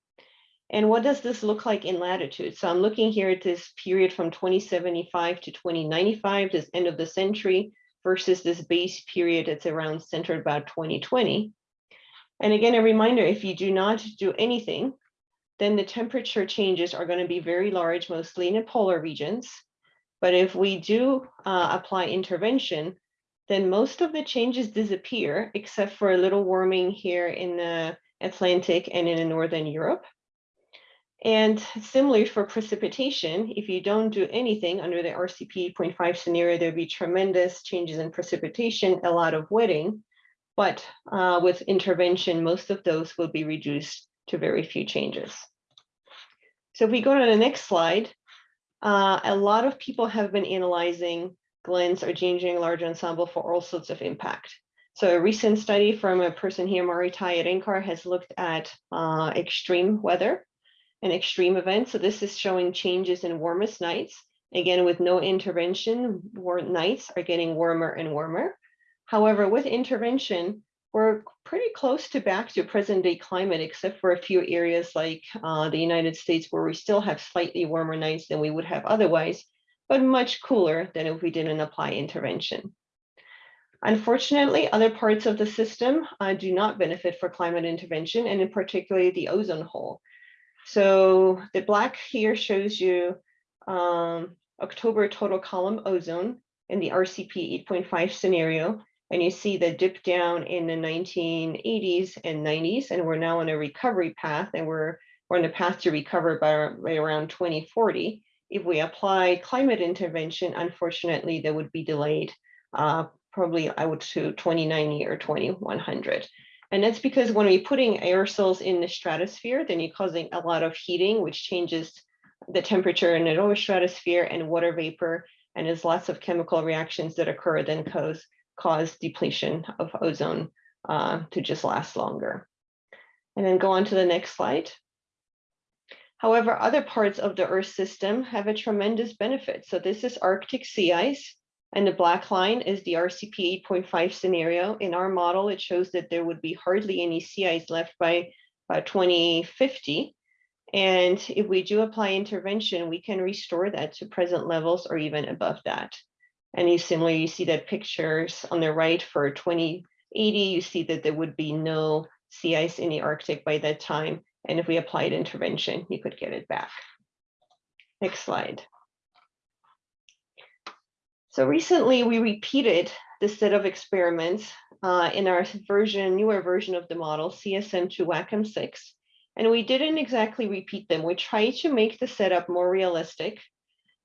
[SPEAKER 2] And what does this look like in latitude? So I'm looking here at this period from 2075 to 2095, this end of the century, versus this base period that's around centered about 2020. And again, a reminder, if you do not do anything, then the temperature changes are going to be very large, mostly in the polar regions. But if we do uh, apply intervention, then most of the changes disappear, except for a little warming here in the Atlantic and in Northern Europe. And similarly for precipitation, if you don't do anything under the RCP 8.5 scenario, there'll be tremendous changes in precipitation, a lot of wetting. But uh, with intervention, most of those will be reduced to very few changes. So if we go to the next slide, uh, a lot of people have been analyzing GLENS or Geoengineering Large Ensemble for all sorts of impact. So a recent study from a person here, Mari Tye at NCAR, has looked at uh, extreme weather and extreme event. So this is showing changes in warmest nights. Again, with no intervention, warm nights are getting warmer and warmer. However, with intervention, we're pretty close to back to present day climate, except for a few areas like uh, the United States, where we still have slightly warmer nights than we would have otherwise, but much cooler than if we didn't apply intervention. Unfortunately, other parts of the system uh, do not benefit for climate intervention, and in particular the ozone hole. So the black here shows you um, October total column ozone in the RCP 8.5 scenario. And you see the dip down in the 1980s and 90s, and we're now on a recovery path, and we're, we're on a path to recover by, by around 2040. If we apply climate intervention, unfortunately, that would be delayed uh, probably I would to 2090 or 2100. And that's because when we're putting aerosols in the stratosphere, then you're causing a lot of heating, which changes the temperature in the lower stratosphere and water vapor. And there's lots of chemical reactions that occur then cause, cause depletion of ozone uh, to just last longer. And then go on to the next slide. However, other parts of the Earth system have a tremendous benefit. So this is Arctic sea ice. And the black line is the RCP 8.5 scenario. In our model, it shows that there would be hardly any sea ice left by, by 2050. And if we do apply intervention, we can restore that to present levels or even above that. And you similarly, you see that pictures on the right for 2080, you see that there would be no sea ice in the Arctic by that time. And if we applied intervention, you could get it back. Next slide. So recently we repeated this set of experiments uh, in our version, newer version of the model, CSM2 WACCM 6. And we didn't exactly repeat them. We tried to make the setup more realistic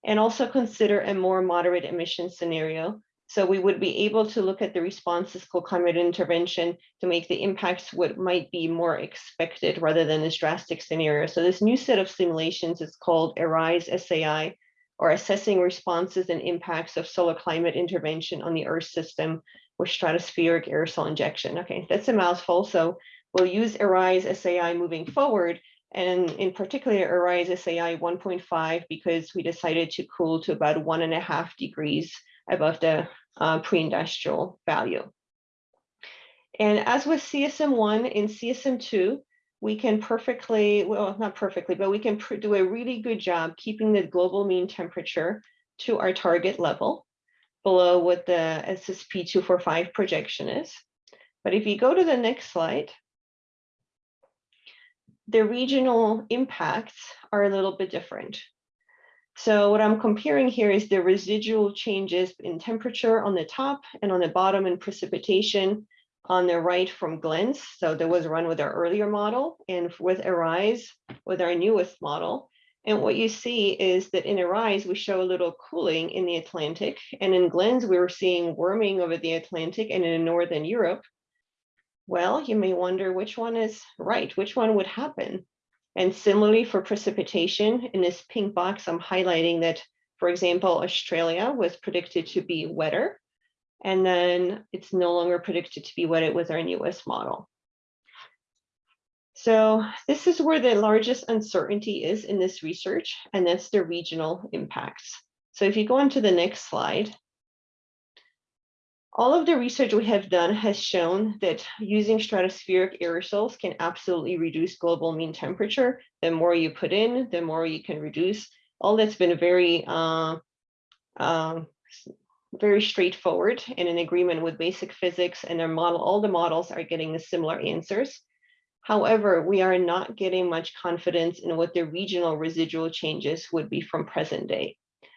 [SPEAKER 2] and also consider a more moderate emission scenario. So we would be able to look at the responses called climate intervention to make the impacts what might be more expected rather than this drastic scenario. So this new set of simulations is called ARISE SAI, or assessing responses and impacts of solar climate intervention on the Earth system with stratospheric aerosol injection. Okay, that's a mouthful. So we'll use ARISE SAI moving forward, and in particular ARISE SAI 1.5 because we decided to cool to about one and a half degrees above the uh, pre-industrial value. And as with CSM1 in CSM2, we can perfectly, well, not perfectly, but we can do a really good job keeping the global mean temperature to our target level below what the SSP 245 projection is. But if you go to the next slide, the regional impacts are a little bit different. So what I'm comparing here is the residual changes in temperature on the top and on the bottom in precipitation on the right from Glens. So there was run with our earlier model and with Arise with our newest model. And what you see is that in Arise, we show a little cooling in the Atlantic. And in Glens, we were seeing warming over the Atlantic and in Northern Europe. Well, you may wonder which one is right, which one would happen. And similarly for precipitation, in this pink box, I'm highlighting that, for example, Australia was predicted to be wetter, and then it's no longer predicted to be what it was our newest model. So this is where the largest uncertainty is in this research, and that's the regional impacts. So if you go on to the next slide, all of the research we have done has shown that using stratospheric aerosols can absolutely reduce global mean temperature. The more you put in, the more you can reduce. All that's been very, uh, uh, very straightforward and in agreement with basic physics and their model. All the models are getting the similar answers. However, we are not getting much confidence in what the regional residual changes would be from present day.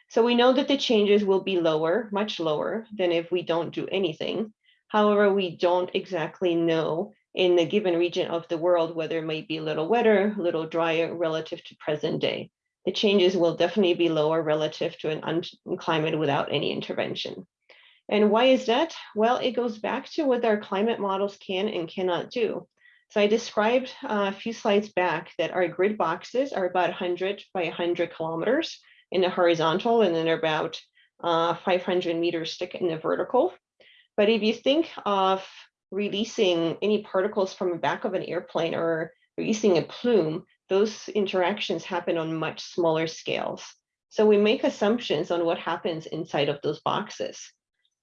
[SPEAKER 2] So we know that the changes will be lower, much lower than if we don't do anything. However, we don't exactly know in the given region of the world whether it might be a little wetter, a little drier relative to present day. The changes will definitely be lower relative to an climate without any intervention. And why is that? Well, it goes back to what our climate models can and cannot do. So I described uh, a few slides back that our grid boxes are about 100 by 100 kilometers in the horizontal and then about uh, 500 meters thick in the vertical. But if you think of releasing any particles from the back of an airplane or releasing a plume, those interactions happen on much smaller scales. So we make assumptions on what happens inside of those boxes.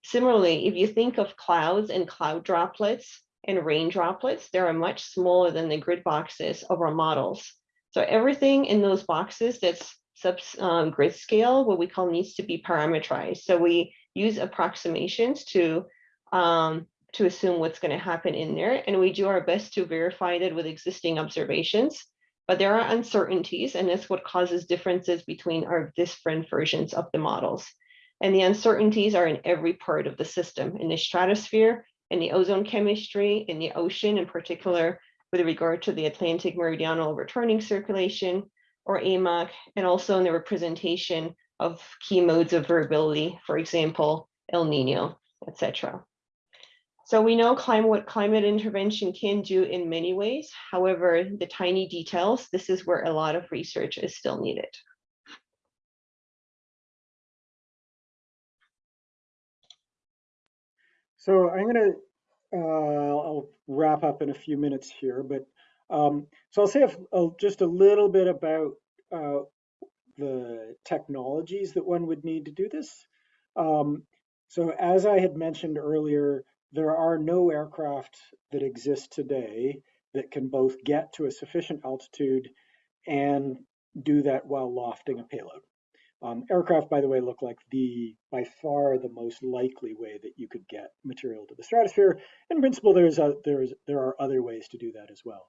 [SPEAKER 2] Similarly, if you think of clouds and cloud droplets, and rain droplets, they are much smaller than the grid boxes of our models. So everything in those boxes that's sub um, grid scale, what we call needs to be parameterized. So we use approximations to um, to assume what's going to happen in there, and we do our best to verify that with existing observations. But there are uncertainties, and that's what causes differences between our different versions of the models. And the uncertainties are in every part of the system, in the stratosphere, in the ozone chemistry, in the ocean, in particular, with regard to the Atlantic meridional returning circulation, or AMOC, and also in the representation of key modes of variability, for example, El Nino, etc. So we know climate, what climate intervention can do in many ways. However, the tiny details, this is where a lot of research is still needed.
[SPEAKER 3] So I'm going to, uh, I'll wrap up in a few minutes here, but um, so I'll say a, a, just a little bit about uh, the technologies that one would need to do this. Um, so as I had mentioned earlier, there are no aircraft that exist today that can both get to a sufficient altitude and do that while lofting a payload. Um, aircraft, by the way, look like the by far the most likely way that you could get material to the stratosphere. In principle, there's a, there's there are other ways to do that as well.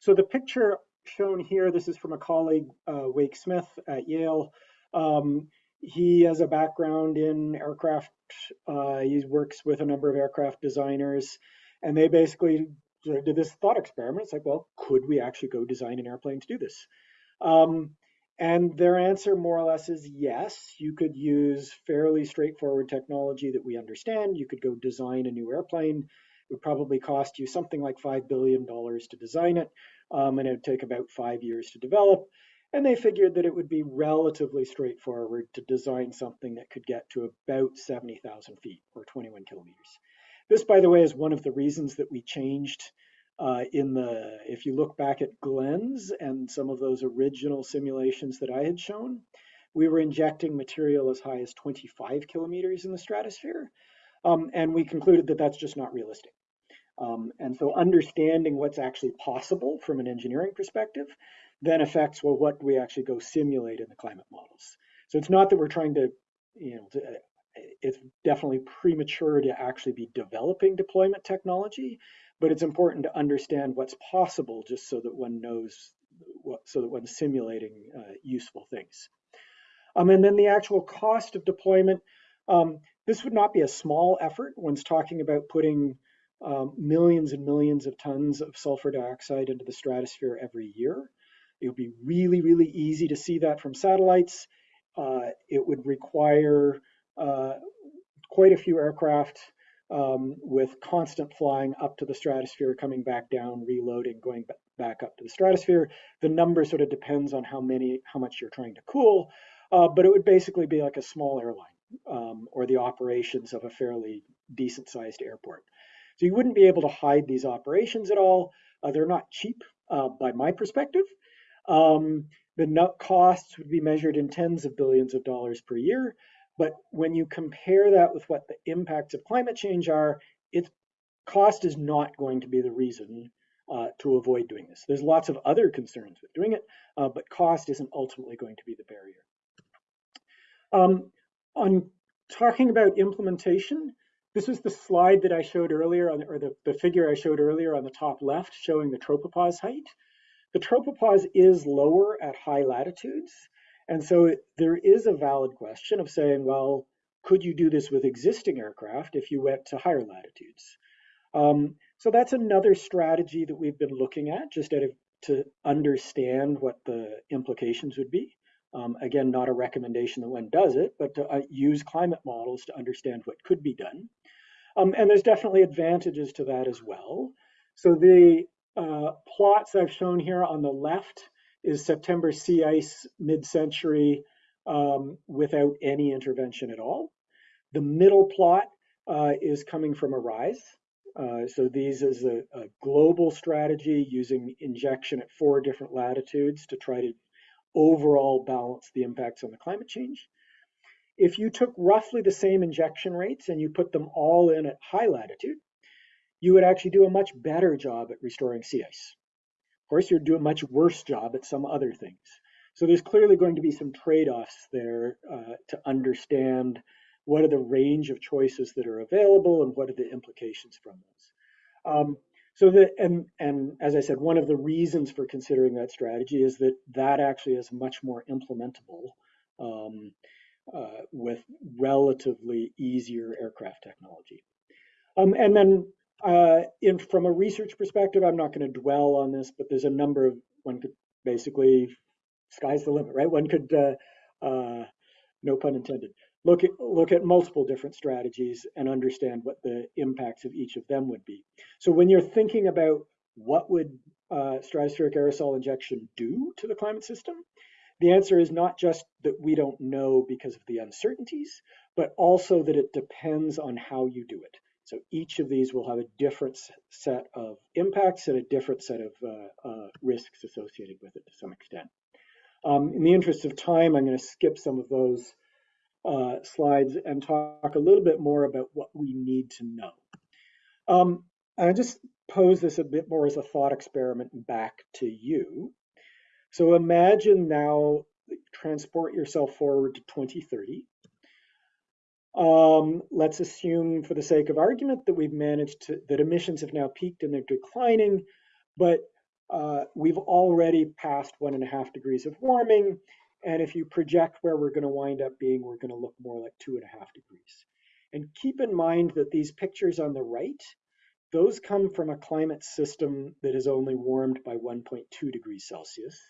[SPEAKER 3] So the picture shown here, this is from a colleague, uh, Wake Smith at Yale. Um, he has a background in aircraft. Uh, he works with a number of aircraft designers, and they basically did this thought experiment. It's like, well, could we actually go design an airplane to do this? Um, and their answer more or less is yes, you could use fairly straightforward technology that we understand. You could go design a new airplane. It would probably cost you something like $5 billion to design it, um, and it would take about five years to develop. And they figured that it would be relatively straightforward to design something that could get to about 70,000 feet or 21 kilometers. This, by the way, is one of the reasons that we changed uh, in the, if you look back at Glens and some of those original simulations that I had shown, we were injecting material as high as 25 kilometers in the stratosphere. Um, and we concluded that that's just not realistic. Um, and so understanding what's actually possible from an engineering perspective then affects, well, what we actually go simulate in the climate models. So it's not that we're trying to, you know, to, it's definitely premature to actually be developing deployment technology but it's important to understand what's possible just so that one knows what, so that one's simulating uh, useful things. Um, and then the actual cost of deployment, um, this would not be a small effort. One's talking about putting um, millions and millions of tons of sulfur dioxide into the stratosphere every year. It would be really, really easy to see that from satellites. Uh, it would require uh, quite a few aircraft um, with constant flying up to the stratosphere, coming back down, reloading, going back up to the stratosphere. The number sort of depends on how many, how much you're trying to cool, uh, but it would basically be like a small airline um, or the operations of a fairly decent sized airport. So you wouldn't be able to hide these operations at all. Uh, they're not cheap uh, by my perspective. Um, the costs would be measured in tens of billions of dollars per year. But when you compare that with what the impacts of climate change are, its cost is not going to be the reason uh, to avoid doing this. There's lots of other concerns with doing it, uh, but cost isn't ultimately going to be the barrier. Um, on talking about implementation, this was the slide that I showed earlier, on, or the, the figure I showed earlier on the top left, showing the tropopause height. The tropopause is lower at high latitudes, and so there is a valid question of saying, well, could you do this with existing aircraft if you went to higher latitudes? Um, so that's another strategy that we've been looking at just to understand what the implications would be. Um, again, not a recommendation that one does it, but to uh, use climate models to understand what could be done. Um, and there's definitely advantages to that as well. So the uh, plots I've shown here on the left is September sea ice mid-century um, without any intervention at all. The middle plot uh, is coming from ARISE. Uh, so these is a, a, global strategy using injection at four different latitudes to try to overall balance the impacts on the climate change. If you took roughly the same injection rates and you put them all in at high latitude, you would actually do a much better job at restoring sea ice. Of course, you'd do a much worse job at some other things. So there's clearly going to be some trade-offs there uh, to understand what are the range of choices that are available and what are the implications from those. Um, so that, and, and as I said, one of the reasons for considering that strategy is that that actually is much more implementable um, uh, with relatively easier aircraft technology. Um, and then uh, in, from a research perspective, I'm not going to dwell on this, but there's a number of, one could basically, sky's the limit, right? One could, uh, uh, no pun intended, look at, look at multiple different strategies and understand what the impacts of each of them would be. So when you're thinking about what would uh, stratospheric aerosol injection do to the climate system, the answer is not just that we don't know because of the uncertainties, but also that it depends on how you do it. So each of these will have a different set of impacts and a different set of uh, uh, risks associated with it to some extent. Um, in the interest of time, I'm going to skip some of those uh, slides and talk a little bit more about what we need to know. Um, I just pose this a bit more as a thought experiment back to you. So imagine now, transport yourself forward to 2030 um, let's assume for the sake of argument that we've managed to, that emissions have now peaked and they're declining, but uh, we've already passed one and a half degrees of warming. And if you project where we're gonna wind up being, we're gonna look more like two and a half degrees. And keep in mind that these pictures on the right, those come from a climate system that is only warmed by 1.2 degrees Celsius.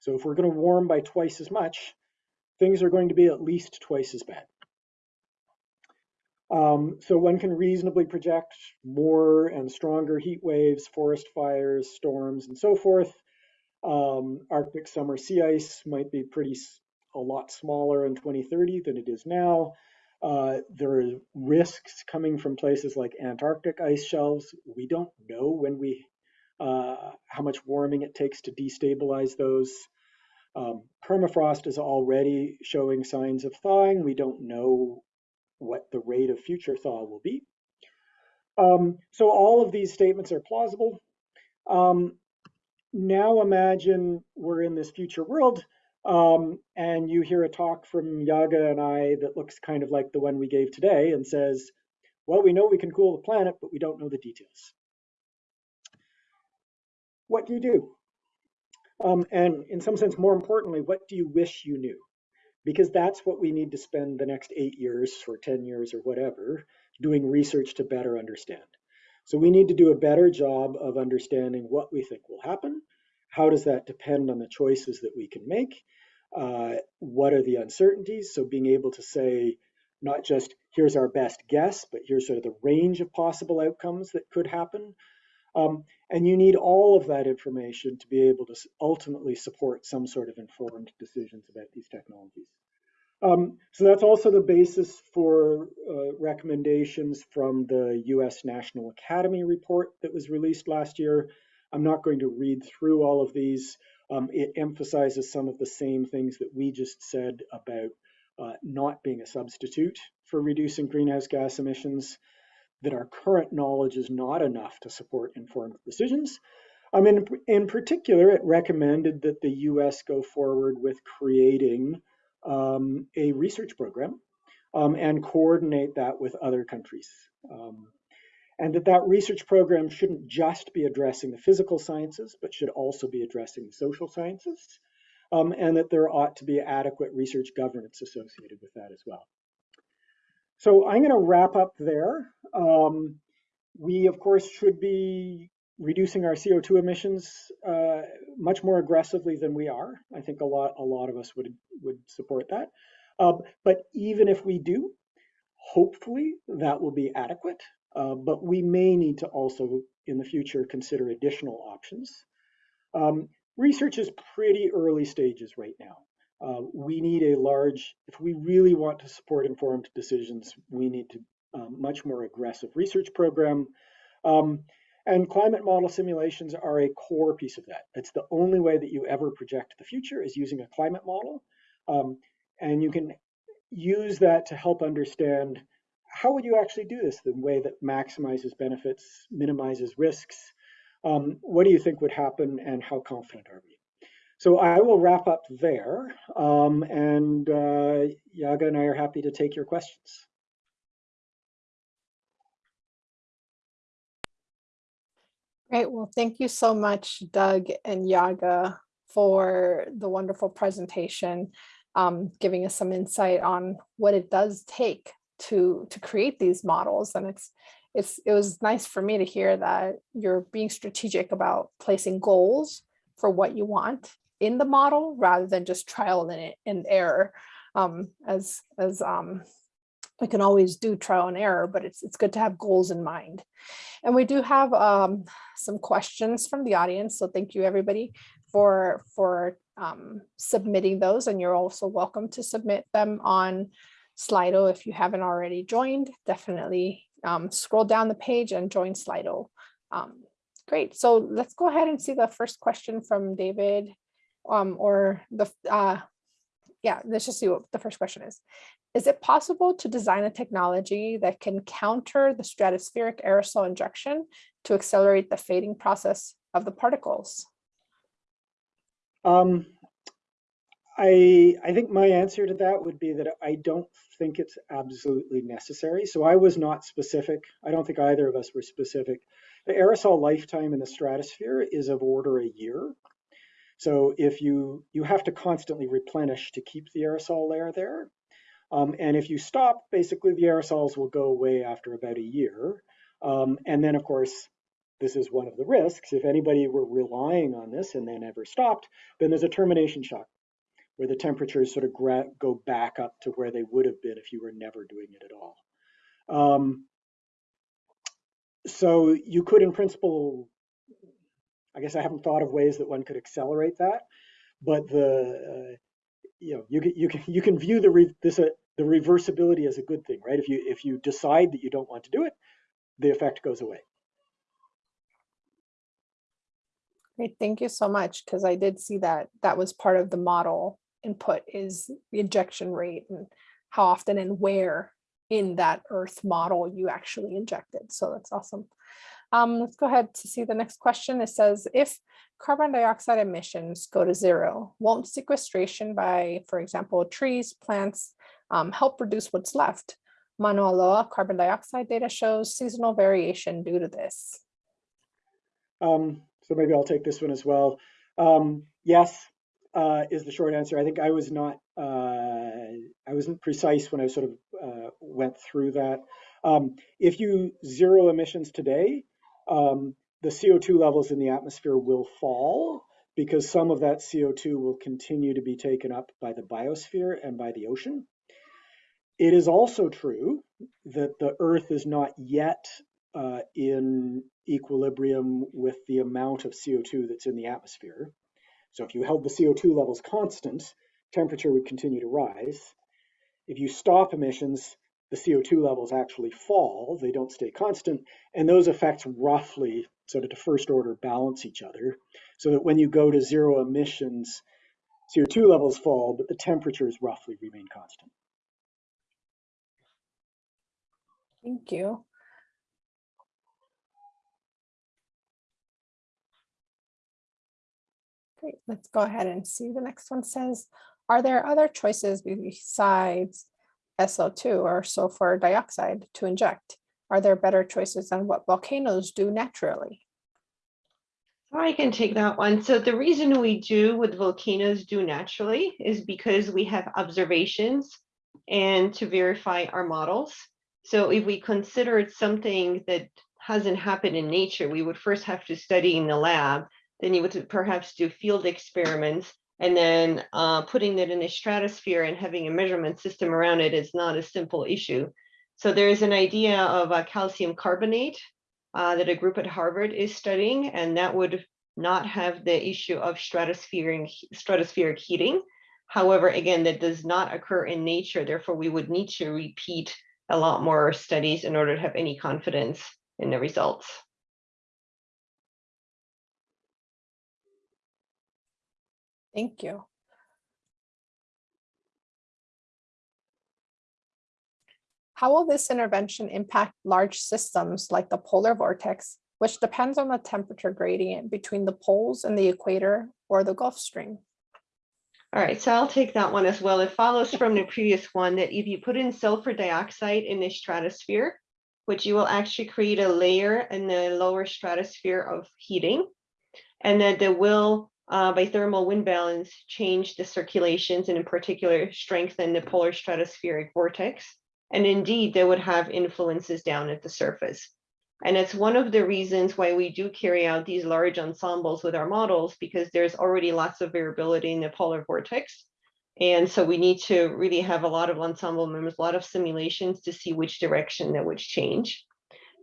[SPEAKER 3] So if we're gonna warm by twice as much, things are going to be at least twice as bad. Um, so one can reasonably project more and stronger heat waves, forest fires, storms, and so forth. Um, Arctic summer sea ice might be pretty a lot smaller in 2030 than it is now. Uh, there are risks coming from places like Antarctic ice shelves. We don't know when we uh, how much warming it takes to destabilize those. Um, permafrost is already showing signs of thawing. We don't know what the rate of future thaw will be. Um, so all of these statements are plausible. Um, now imagine we're in this future world um, and you hear a talk from Yaga and I that looks kind of like the one we gave today and says, well, we know we can cool the planet, but we don't know the details. What do you do? Um, and in some sense, more importantly, what do you wish you knew? Because that's what we need to spend the next eight years or 10 years or whatever doing research to better understand. So we need to do a better job of understanding what we think will happen. How does that depend on the choices that we can make? Uh, what are the uncertainties? So being able to say, not just here's our best guess, but here's sort of the range of possible outcomes that could happen. Um, and you need all of that information to be able to ultimately support some sort of informed decisions about these technologies. Um, so that's also the basis for uh, recommendations from the US National Academy report that was released last year. I'm not going to read through all of these. Um, it emphasizes some of the same things that we just said about uh, not being a substitute for reducing greenhouse gas emissions, that our current knowledge is not enough to support informed decisions. Um, in, in particular, it recommended that the US go forward with creating um, a research program um, and coordinate that with other countries. Um, and that that research program shouldn't just be addressing the physical sciences, but should also be addressing the social sciences, um, and that there ought to be adequate research governance associated with that as well. So I'm going to wrap up there. Um, we, of course, should be reducing our CO2 emissions uh, much more aggressively than we are. I think a lot, a lot of us would would support that. Um, but even if we do, hopefully that will be adequate. Uh, but we may need to also, in the future, consider additional options. Um, research is pretty early stages right now. Uh, we need a large, if we really want to support informed decisions, we need to um, much more aggressive research program. Um, and climate model simulations are a core piece of that. It's the only way that you ever project the future is using a climate model. Um, and you can use that to help understand how would you actually do this the way that maximizes benefits, minimizes risks? Um, what do you think would happen and how confident are we? So I will wrap up there um, and uh, Yaga and I are happy to take your questions.
[SPEAKER 1] Great. Well, thank you so much, Doug and Yaga, for the wonderful presentation, um, giving us some insight on what it does take to to create these models. And it's it's it was nice for me to hear that you're being strategic about placing goals for what you want in the model rather than just trial and, and error. Um, as as um, we can always do trial and error, but it's, it's good to have goals in mind. And we do have um, some questions from the audience. So thank you everybody for, for um, submitting those. And you're also welcome to submit them on Slido if you haven't already joined. Definitely um, scroll down the page and join Slido. Um, great. So let's go ahead and see the first question from David um, or the, uh, yeah, let's just see what the first question is. Is it possible to design a technology that can counter the stratospheric aerosol injection to accelerate the fading process of the particles?
[SPEAKER 3] Um, I, I think my answer to that would be that I don't think it's absolutely necessary. So I was not specific. I don't think either of us were specific. The aerosol lifetime in the stratosphere is of order a year. So if you, you have to constantly replenish to keep the aerosol layer there. Um, and if you stop, basically the aerosols will go away after about a year. Um, and then of course, this is one of the risks. If anybody were relying on this and they never stopped, then there's a termination shock where the temperatures sort of go back up to where they would have been if you were never doing it at all. Um, so you could in principle, I guess I haven't thought of ways that one could accelerate that, but the, uh, you know, you can you can you can view the re, this uh, the reversibility as a good thing, right? If you if you decide that you don't want to do it, the effect goes away.
[SPEAKER 1] Great, thank you so much, because I did see that that was part of the model input is the injection rate and how often and where in that Earth model you actually injected. So that's awesome. Um, let's go ahead to see the next question. It says, if carbon dioxide emissions go to zero, won't sequestration by, for example, trees, plants, um, help reduce what's left? Mauna Loa carbon dioxide data shows seasonal variation due to this.
[SPEAKER 3] Um, so maybe I'll take this one as well. Um, yes, uh, is the short answer. I think I was not, uh, I wasn't precise when I sort of uh, went through that. Um, if you zero emissions today, um, the CO2 levels in the atmosphere will fall because some of that CO2 will continue to be taken up by the biosphere and by the ocean. It is also true that the Earth is not yet uh, in equilibrium with the amount of CO2 that's in the atmosphere. So if you held the CO2 levels constant, temperature would continue to rise. If you stop emissions, the CO2 levels actually fall, they don't stay constant, and those effects roughly sort of to first order balance each other, so that when you go to zero emissions, CO2 levels fall, but the temperatures roughly remain constant.
[SPEAKER 1] Thank you. Great, let's go ahead and see. The next one says, are there other choices besides SO2 or sulfur dioxide to inject? Are there better choices than what volcanoes do naturally?
[SPEAKER 2] I can take that one. So the reason we do what volcanoes do naturally is because we have observations and to verify our models. So if we considered something that hasn't happened in nature, we would first have to study in the lab, then you would perhaps do field experiments, and then uh, putting it in a stratosphere and having a measurement system around it is not a simple issue. So there is an idea of a calcium carbonate uh, that a group at Harvard is studying, and that would not have the issue of stratospheric, stratospheric heating. However, again, that does not occur in nature. Therefore, we would need to repeat a lot more studies in order to have any confidence in the results.
[SPEAKER 1] Thank you. How will this intervention impact large systems like the polar vortex, which depends on the temperature gradient between the poles and the equator or the Gulf Stream?
[SPEAKER 2] All right, so I'll take that one as well. It follows from the previous one that if you put in sulfur dioxide in the stratosphere, which you will actually create a layer in the lower stratosphere of heating, and that there will uh, by thermal wind balance, change the circulations and in particular strengthen the polar stratospheric vortex. And indeed, they would have influences down at the surface. And it's one of the reasons why we do carry out these large ensembles with our models, because there's already lots of variability in the polar vortex. And so we need to really have a lot of ensemble members, a lot of simulations to see which direction that would change.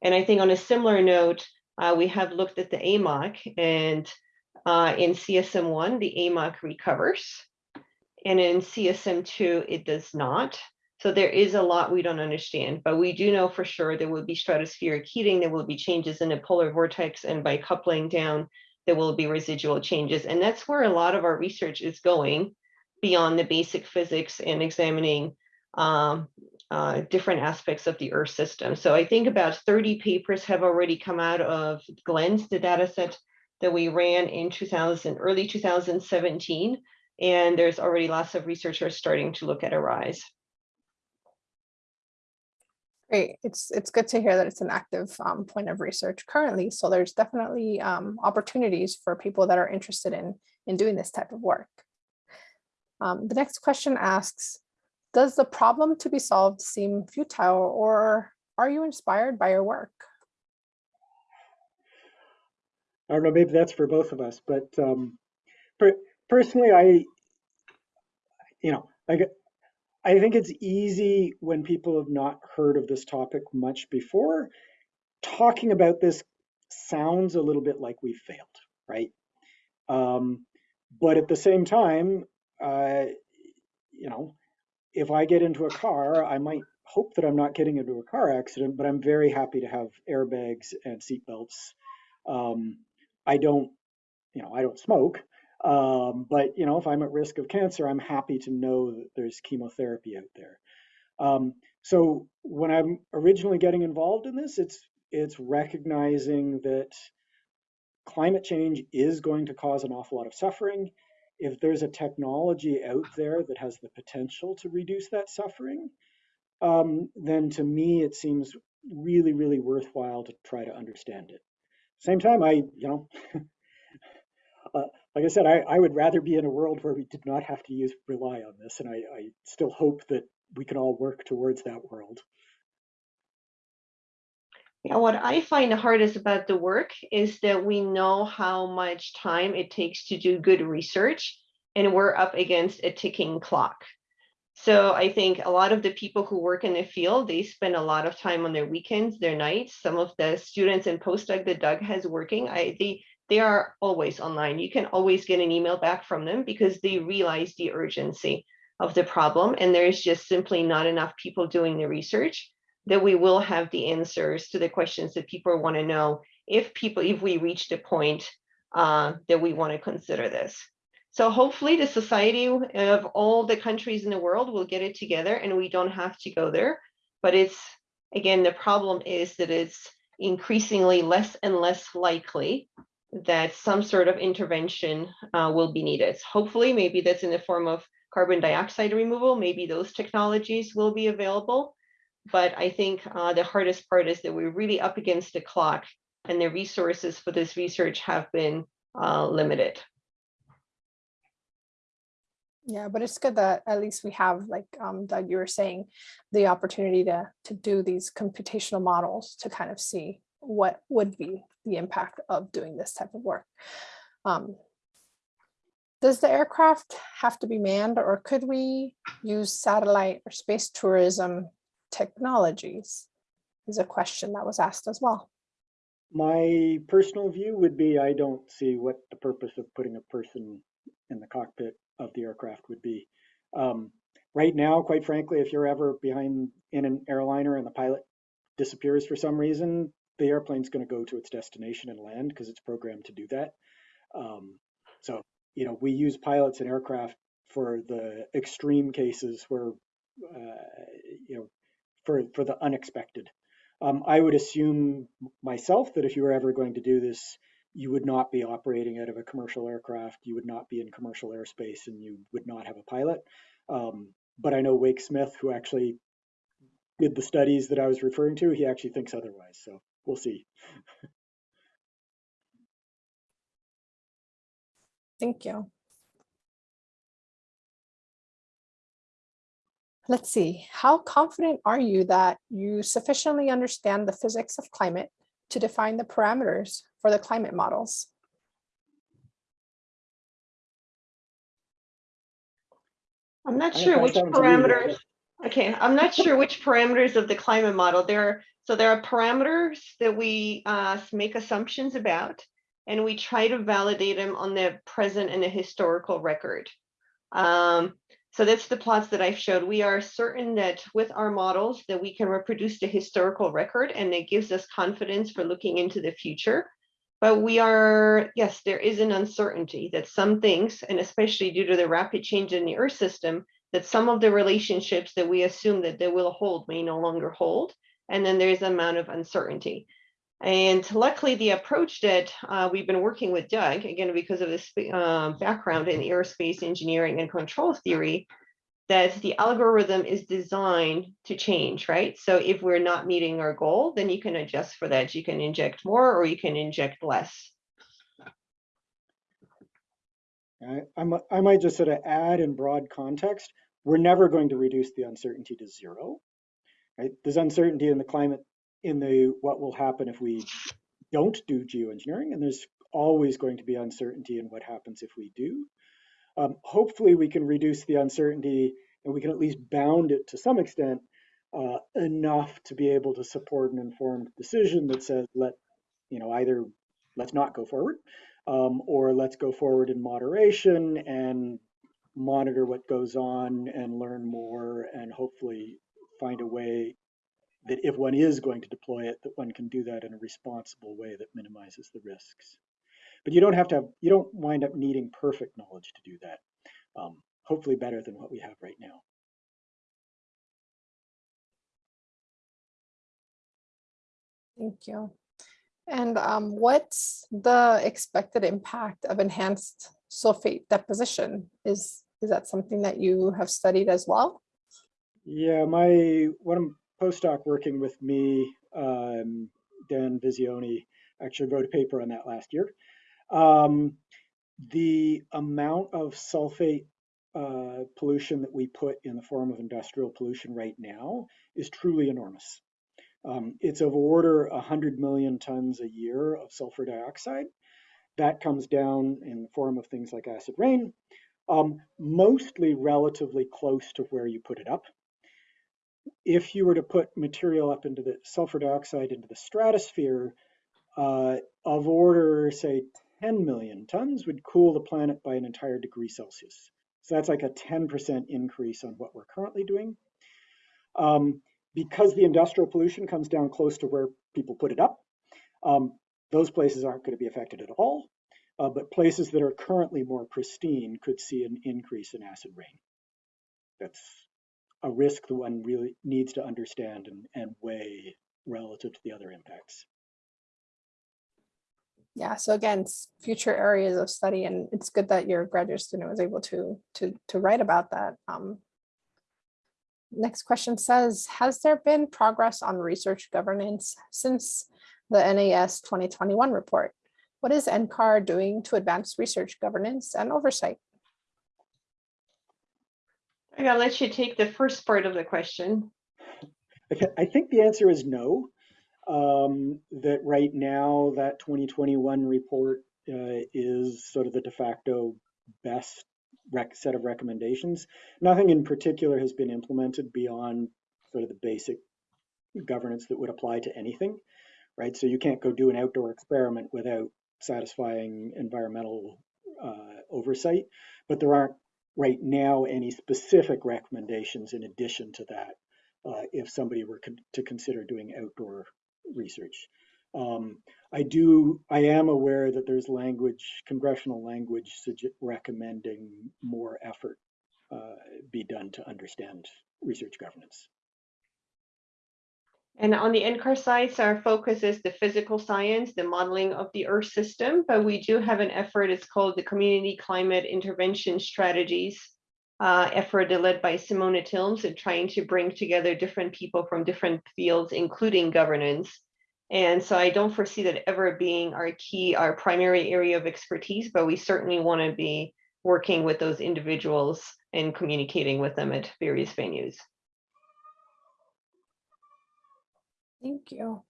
[SPEAKER 2] And I think on a similar note, uh, we have looked at the AMOC and uh, in CESM1, the AMOC recovers. And in CESM2, it does not. So there is a lot we don't understand, but we do know for sure there will be stratospheric heating, there will be changes in the polar vortex, and by coupling down, there will be residual changes. And that's where a lot of our research is going beyond the basic physics and examining um, uh, different aspects of the Earth system. So I think about 30 papers have already come out of GLENS, the data set that we ran in 2000, early 2017. And there's already lots of researchers starting to look at ARISE.
[SPEAKER 1] Great. It's it's good to hear that it's an active um, point of research currently. So there's definitely um, opportunities for people that are interested in in doing this type of work. Um, the next question asks, does the problem to be solved seem futile or are you inspired by your work?
[SPEAKER 3] I don't know, maybe that's for both of us, but um, per personally, I, you know, I I think it's easy when people have not heard of this topic much before. Talking about this sounds a little bit like we failed, right? Um, but at the same time, uh, you know, if I get into a car, I might hope that I'm not getting into a car accident, but I'm very happy to have airbags and seatbelts. Um, I don't, you know, I don't smoke, um, but you know, if I'm at risk of cancer, I'm happy to know that there's chemotherapy out there. Um, so when I'm originally getting involved in this, it's it's recognizing that climate change is going to cause an awful lot of suffering. If there's a technology out there that has the potential to reduce that suffering, um, then to me it seems really, really worthwhile to try to understand it. Same time, I, you know, uh, like I said, I, I would rather be in a world where we did not have to use rely on this, and I, I still hope that we can all work towards that world.
[SPEAKER 2] Yeah, what I find the hardest about the work is that we know how much time it takes to do good research, and we're up against a ticking clock. So I think a lot of the people who work in the field, they spend a lot of time on their weekends, their nights. Some of the students and postdoc that Doug has working, I they they are always online. You can always get an email back from them because they realize the urgency of the problem, and there's just simply not enough people doing the research that we will have the answers to the questions that people want to know if people if we reach the point uh, that we want to consider this. So hopefully the society of all the countries in the world will get it together and we don't have to go there. But it's again, the problem is that it's increasingly less and less likely that some sort of intervention uh, will be needed. Hopefully, maybe that's in the form of carbon dioxide removal. Maybe those technologies will be available. But I think uh, the hardest part is that we're really up against the clock and the resources for this research have been uh, limited.
[SPEAKER 1] Yeah, but it's good that at least we have, like um, Doug, you were saying, the opportunity to to do these computational models to kind of see what would be the impact of doing this type of work. Um, does the aircraft have to be manned or could we use satellite or space tourism technologies? Is a question that was asked as well.
[SPEAKER 3] My personal view would be I don't see what the purpose of putting a person in the cockpit of the aircraft would be. Um, right now, quite frankly, if you're ever behind in an airliner and the pilot disappears for some reason, the airplane's going to go to its destination and land because it's programmed to do that. Um, so, you know, we use pilots and aircraft for the extreme cases where, uh, you know, for for the unexpected. Um, I would assume myself that if you were ever going to do this, you would not be operating out of a commercial aircraft, you would not be in commercial airspace, and you would not have a pilot. Um, but I know Wake Smith, who actually did the studies that I was referring to, he actually thinks otherwise. So we'll see.
[SPEAKER 1] Thank you. Let's see, how confident are you that you sufficiently understand the physics of climate to define the parameters for the climate models?
[SPEAKER 2] I'm not sure which
[SPEAKER 3] that one to you,
[SPEAKER 2] parameters. Okay, I'm not sure which parameters of the climate model there are. So there are parameters that we uh, make assumptions about, and we try to validate them on the present and the historical record. Um, so that's the plots that I've showed. We are certain that with our models that we can reproduce the historical record and it gives us confidence for looking into the future. But we are, yes, there is an uncertainty that some things, and especially due to the rapid change in the Earth system, that some of the relationships that we assume that they will hold may no longer hold. And then there's an amount of uncertainty. And luckily, the approach that uh, we've been working with Doug, again, because of this uh, background in aerospace engineering and control theory, that the algorithm is designed to change, right? So if we're not meeting our goal, then you can adjust for that. You can inject more or you can inject less.
[SPEAKER 3] I, I'm, I might just sort of add in broad context, we're never going to reduce the uncertainty to zero. Right? There's uncertainty in the climate, in the what will happen if we don't do geoengineering, and there's always going to be uncertainty in what happens if we do. Um, hopefully, we can reduce the uncertainty and we can at least bound it to some extent uh, enough to be able to support an informed decision that says, let, you know, either let's not go forward um, or let's go forward in moderation and monitor what goes on and learn more and hopefully find a way that if one is going to deploy it, that one can do that in a responsible way that minimizes the risks. But you don't have to have, you don't wind up needing perfect knowledge to do that. Um, hopefully better than what we have right now.
[SPEAKER 1] Thank you. And um, what's the expected impact of enhanced sulfate deposition? Is, is that something that you have studied as well?
[SPEAKER 3] Yeah, my one postdoc working with me, um, Dan Visioni, actually wrote a paper on that last year. Um, the amount of sulfate uh, pollution that we put in the form of industrial pollution right now is truly enormous. Um, it's of order 100 million tons a year of sulfur dioxide. That comes down in the form of things like acid rain, um, mostly relatively close to where you put it up. If you were to put material up into the sulfur dioxide into the stratosphere, uh, of order, say, 10 million tons would cool the planet by an entire degree Celsius. So that's like a 10% increase on what we're currently doing. Um, because the industrial pollution comes down close to where people put it up, um, those places aren't going to be affected at all. Uh, but places that are currently more pristine could see an increase in acid rain. That's a risk that one really needs to understand and, and weigh relative to the other impacts.
[SPEAKER 1] Yeah, so again, future areas of study, and it's good that your graduate student was able to to to write about that. Um, next question says, has there been progress on research governance since the NAS 2021 report? What is NCAR doing to advance research governance and oversight?
[SPEAKER 2] I gotta let you take the first part of the question.
[SPEAKER 3] I think the answer is no. Um, that right now, that 2021 report uh, is sort of the de facto best set of recommendations. Nothing in particular has been implemented beyond sort of the basic governance that would apply to anything, right? So you can't go do an outdoor experiment without satisfying environmental uh, oversight, but there aren't right now any specific recommendations in addition to that uh, if somebody were con to consider doing outdoor research. Um, I do, I am aware that there's language, congressional language recommending more effort uh, be done to understand research governance.
[SPEAKER 2] And on the NCAR sites, our focus is the physical science, the modeling of the Earth system, but we do have an effort, it's called the Community Climate Intervention Strategies uh, effort led by Simona Tilmes and trying to bring together different people from different fields, including governance. And so I don't foresee that ever being our key, our primary area of expertise, but we certainly want to be working with those individuals and communicating with them at various venues.
[SPEAKER 1] Thank you.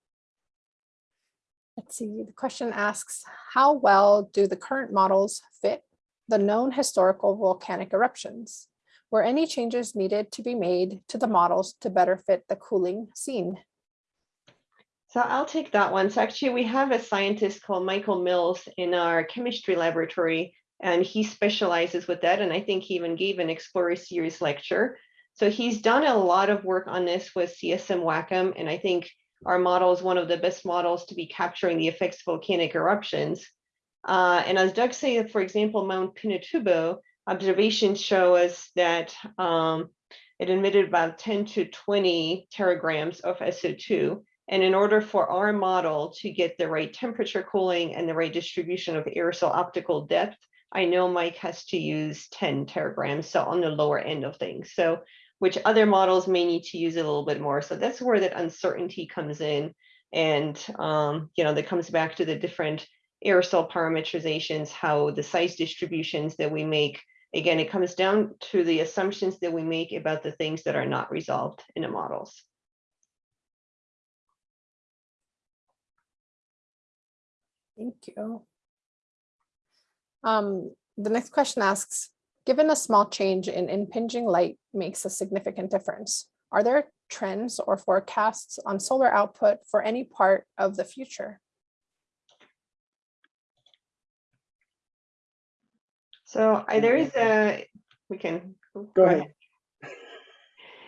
[SPEAKER 1] Let's see, the question asks, how well do the current models fit the known historical volcanic eruptions? Were any changes needed to be made to the models to better fit the cooling seen?
[SPEAKER 2] So I'll take that one. So actually we have a scientist called Michael Mills in our chemistry laboratory, and he specializes with that. And I think he even gave an Explorer Series lecture. So he's done a lot of work on this with CESM WACCM, and I think our model is one of the best models to be capturing the effects of volcanic eruptions. Uh, and as Doug said, for example, Mount Pinatubo, observations show us that um, it emitted about 10 to 20 teragrams of SO2. And in order for our model to get the right temperature cooling and the right distribution of aerosol optical depth, I know Mike has to use 10 teragrams, so on the lower end of things. So which other models may need to use a little bit more. So that's where that uncertainty comes in. And, um, you know, that comes back to the different aerosol parametrizations, how the size distributions that we make, again, it comes down to the assumptions that we make about the things that are not resolved in the models.
[SPEAKER 1] Thank you. Um, the next question asks, Given a small change in impinging light makes a significant difference, are there trends or forecasts on solar output for any part of the future?
[SPEAKER 2] So I, there is a, we can.
[SPEAKER 3] Go ahead.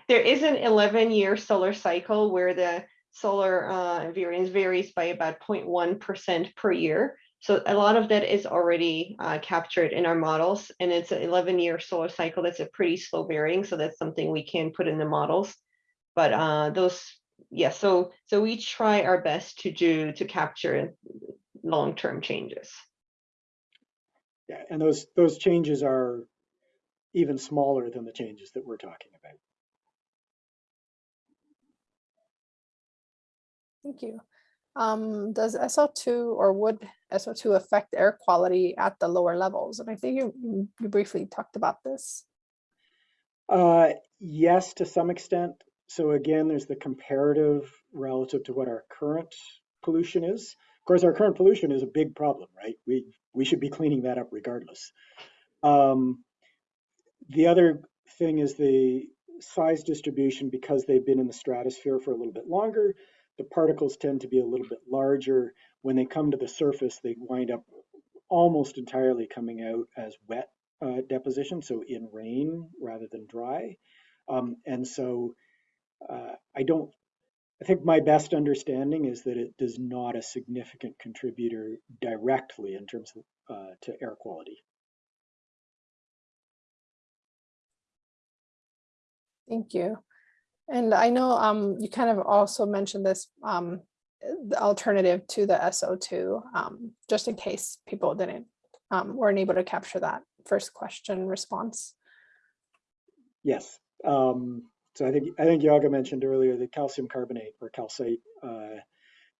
[SPEAKER 2] There is an 11 year solar cycle where the solar uh, variance varies by about 0.1% per year. So a lot of that is already uh, captured in our models and it's an 11 year solar cycle. That's a pretty slow varying. So that's something we can put in the models. But uh, those, yeah, so, so we try our best to do, to capture long-term changes.
[SPEAKER 3] Yeah, and those, those changes are even smaller than the changes that we're talking about.
[SPEAKER 1] Thank you. Um, does SL2 or would SO2 affect air quality at the lower levels? And I think you, you- you briefly talked about this.
[SPEAKER 3] Uh, yes, to some extent. So again, there's the comparative relative to what our current pollution is. Of course, our current pollution is a big problem, right? We we should be cleaning that up regardless. Um, the other thing is the size distribution because they've been in the stratosphere for a little bit longer. The particles tend to be a little bit larger. When they come to the surface, they wind up almost entirely coming out as wet uh, deposition, so in rain rather than dry. Um, and so uh, I don't, I think my best understanding is that it does not a significant contributor directly in terms of uh, to air quality.
[SPEAKER 1] Thank you. And I know um, you kind of also mentioned this, um, the alternative to the SO2, um, just in case people didn't, um, weren't able to capture that first question response.
[SPEAKER 3] Yes. Um, so I think I think Yaga mentioned earlier the calcium carbonate or calcite. Uh,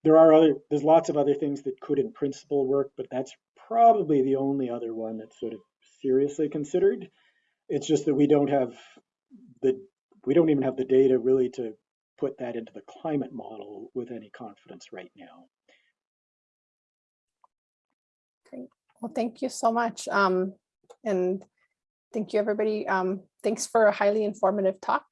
[SPEAKER 3] there are other there's lots of other things that could in principle work, but that's probably the only other one that's sort of seriously considered. It's just that we don't have the we don't even have the data really to put that into the climate model with any confidence right now.
[SPEAKER 1] Great. Well, thank you so much. Um, and thank you, everybody. Um, thanks for a highly informative talk.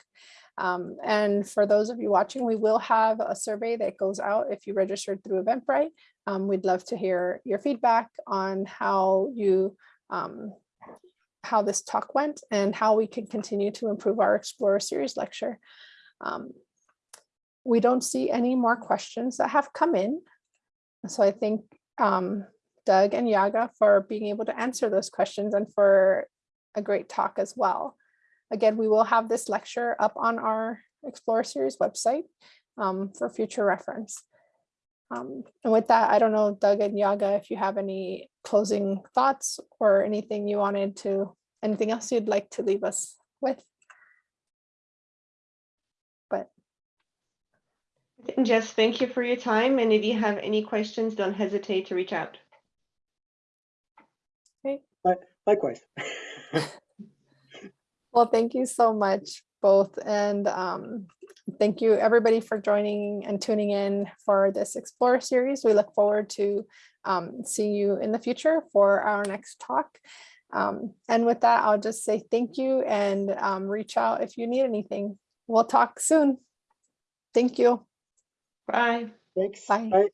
[SPEAKER 1] Um, and for those of you watching, we will have a survey that goes out if you registered through Eventbrite. Um, we'd love to hear your feedback on how you um, how this talk went and how we can continue to improve our Explorer Series lecture. We don't see any more questions that have come in. So I think um, Doug and Yaga for being able to answer those questions and for a great talk as well. Again, we will have this lecture up on our Explorer Series website um, for future reference. Um, and with that, I don't know, Doug and Yaga, if you have any closing thoughts or anything you wanted to, anything else you'd like to leave us with? But
[SPEAKER 2] And Jess, thank you for your time. And if you have any questions, don't hesitate to reach out. Okay.
[SPEAKER 3] Likewise.
[SPEAKER 1] Well, thank you so much both. And um, thank you everybody for joining and tuning in for this Explore series. We look forward to um, seeing you in the future for our next talk. Um, and with that, I'll just say thank you and um, reach out if you need anything. We'll talk soon. Thank you.
[SPEAKER 2] Bye.
[SPEAKER 3] Thanks.
[SPEAKER 1] Bye.
[SPEAKER 3] Bye.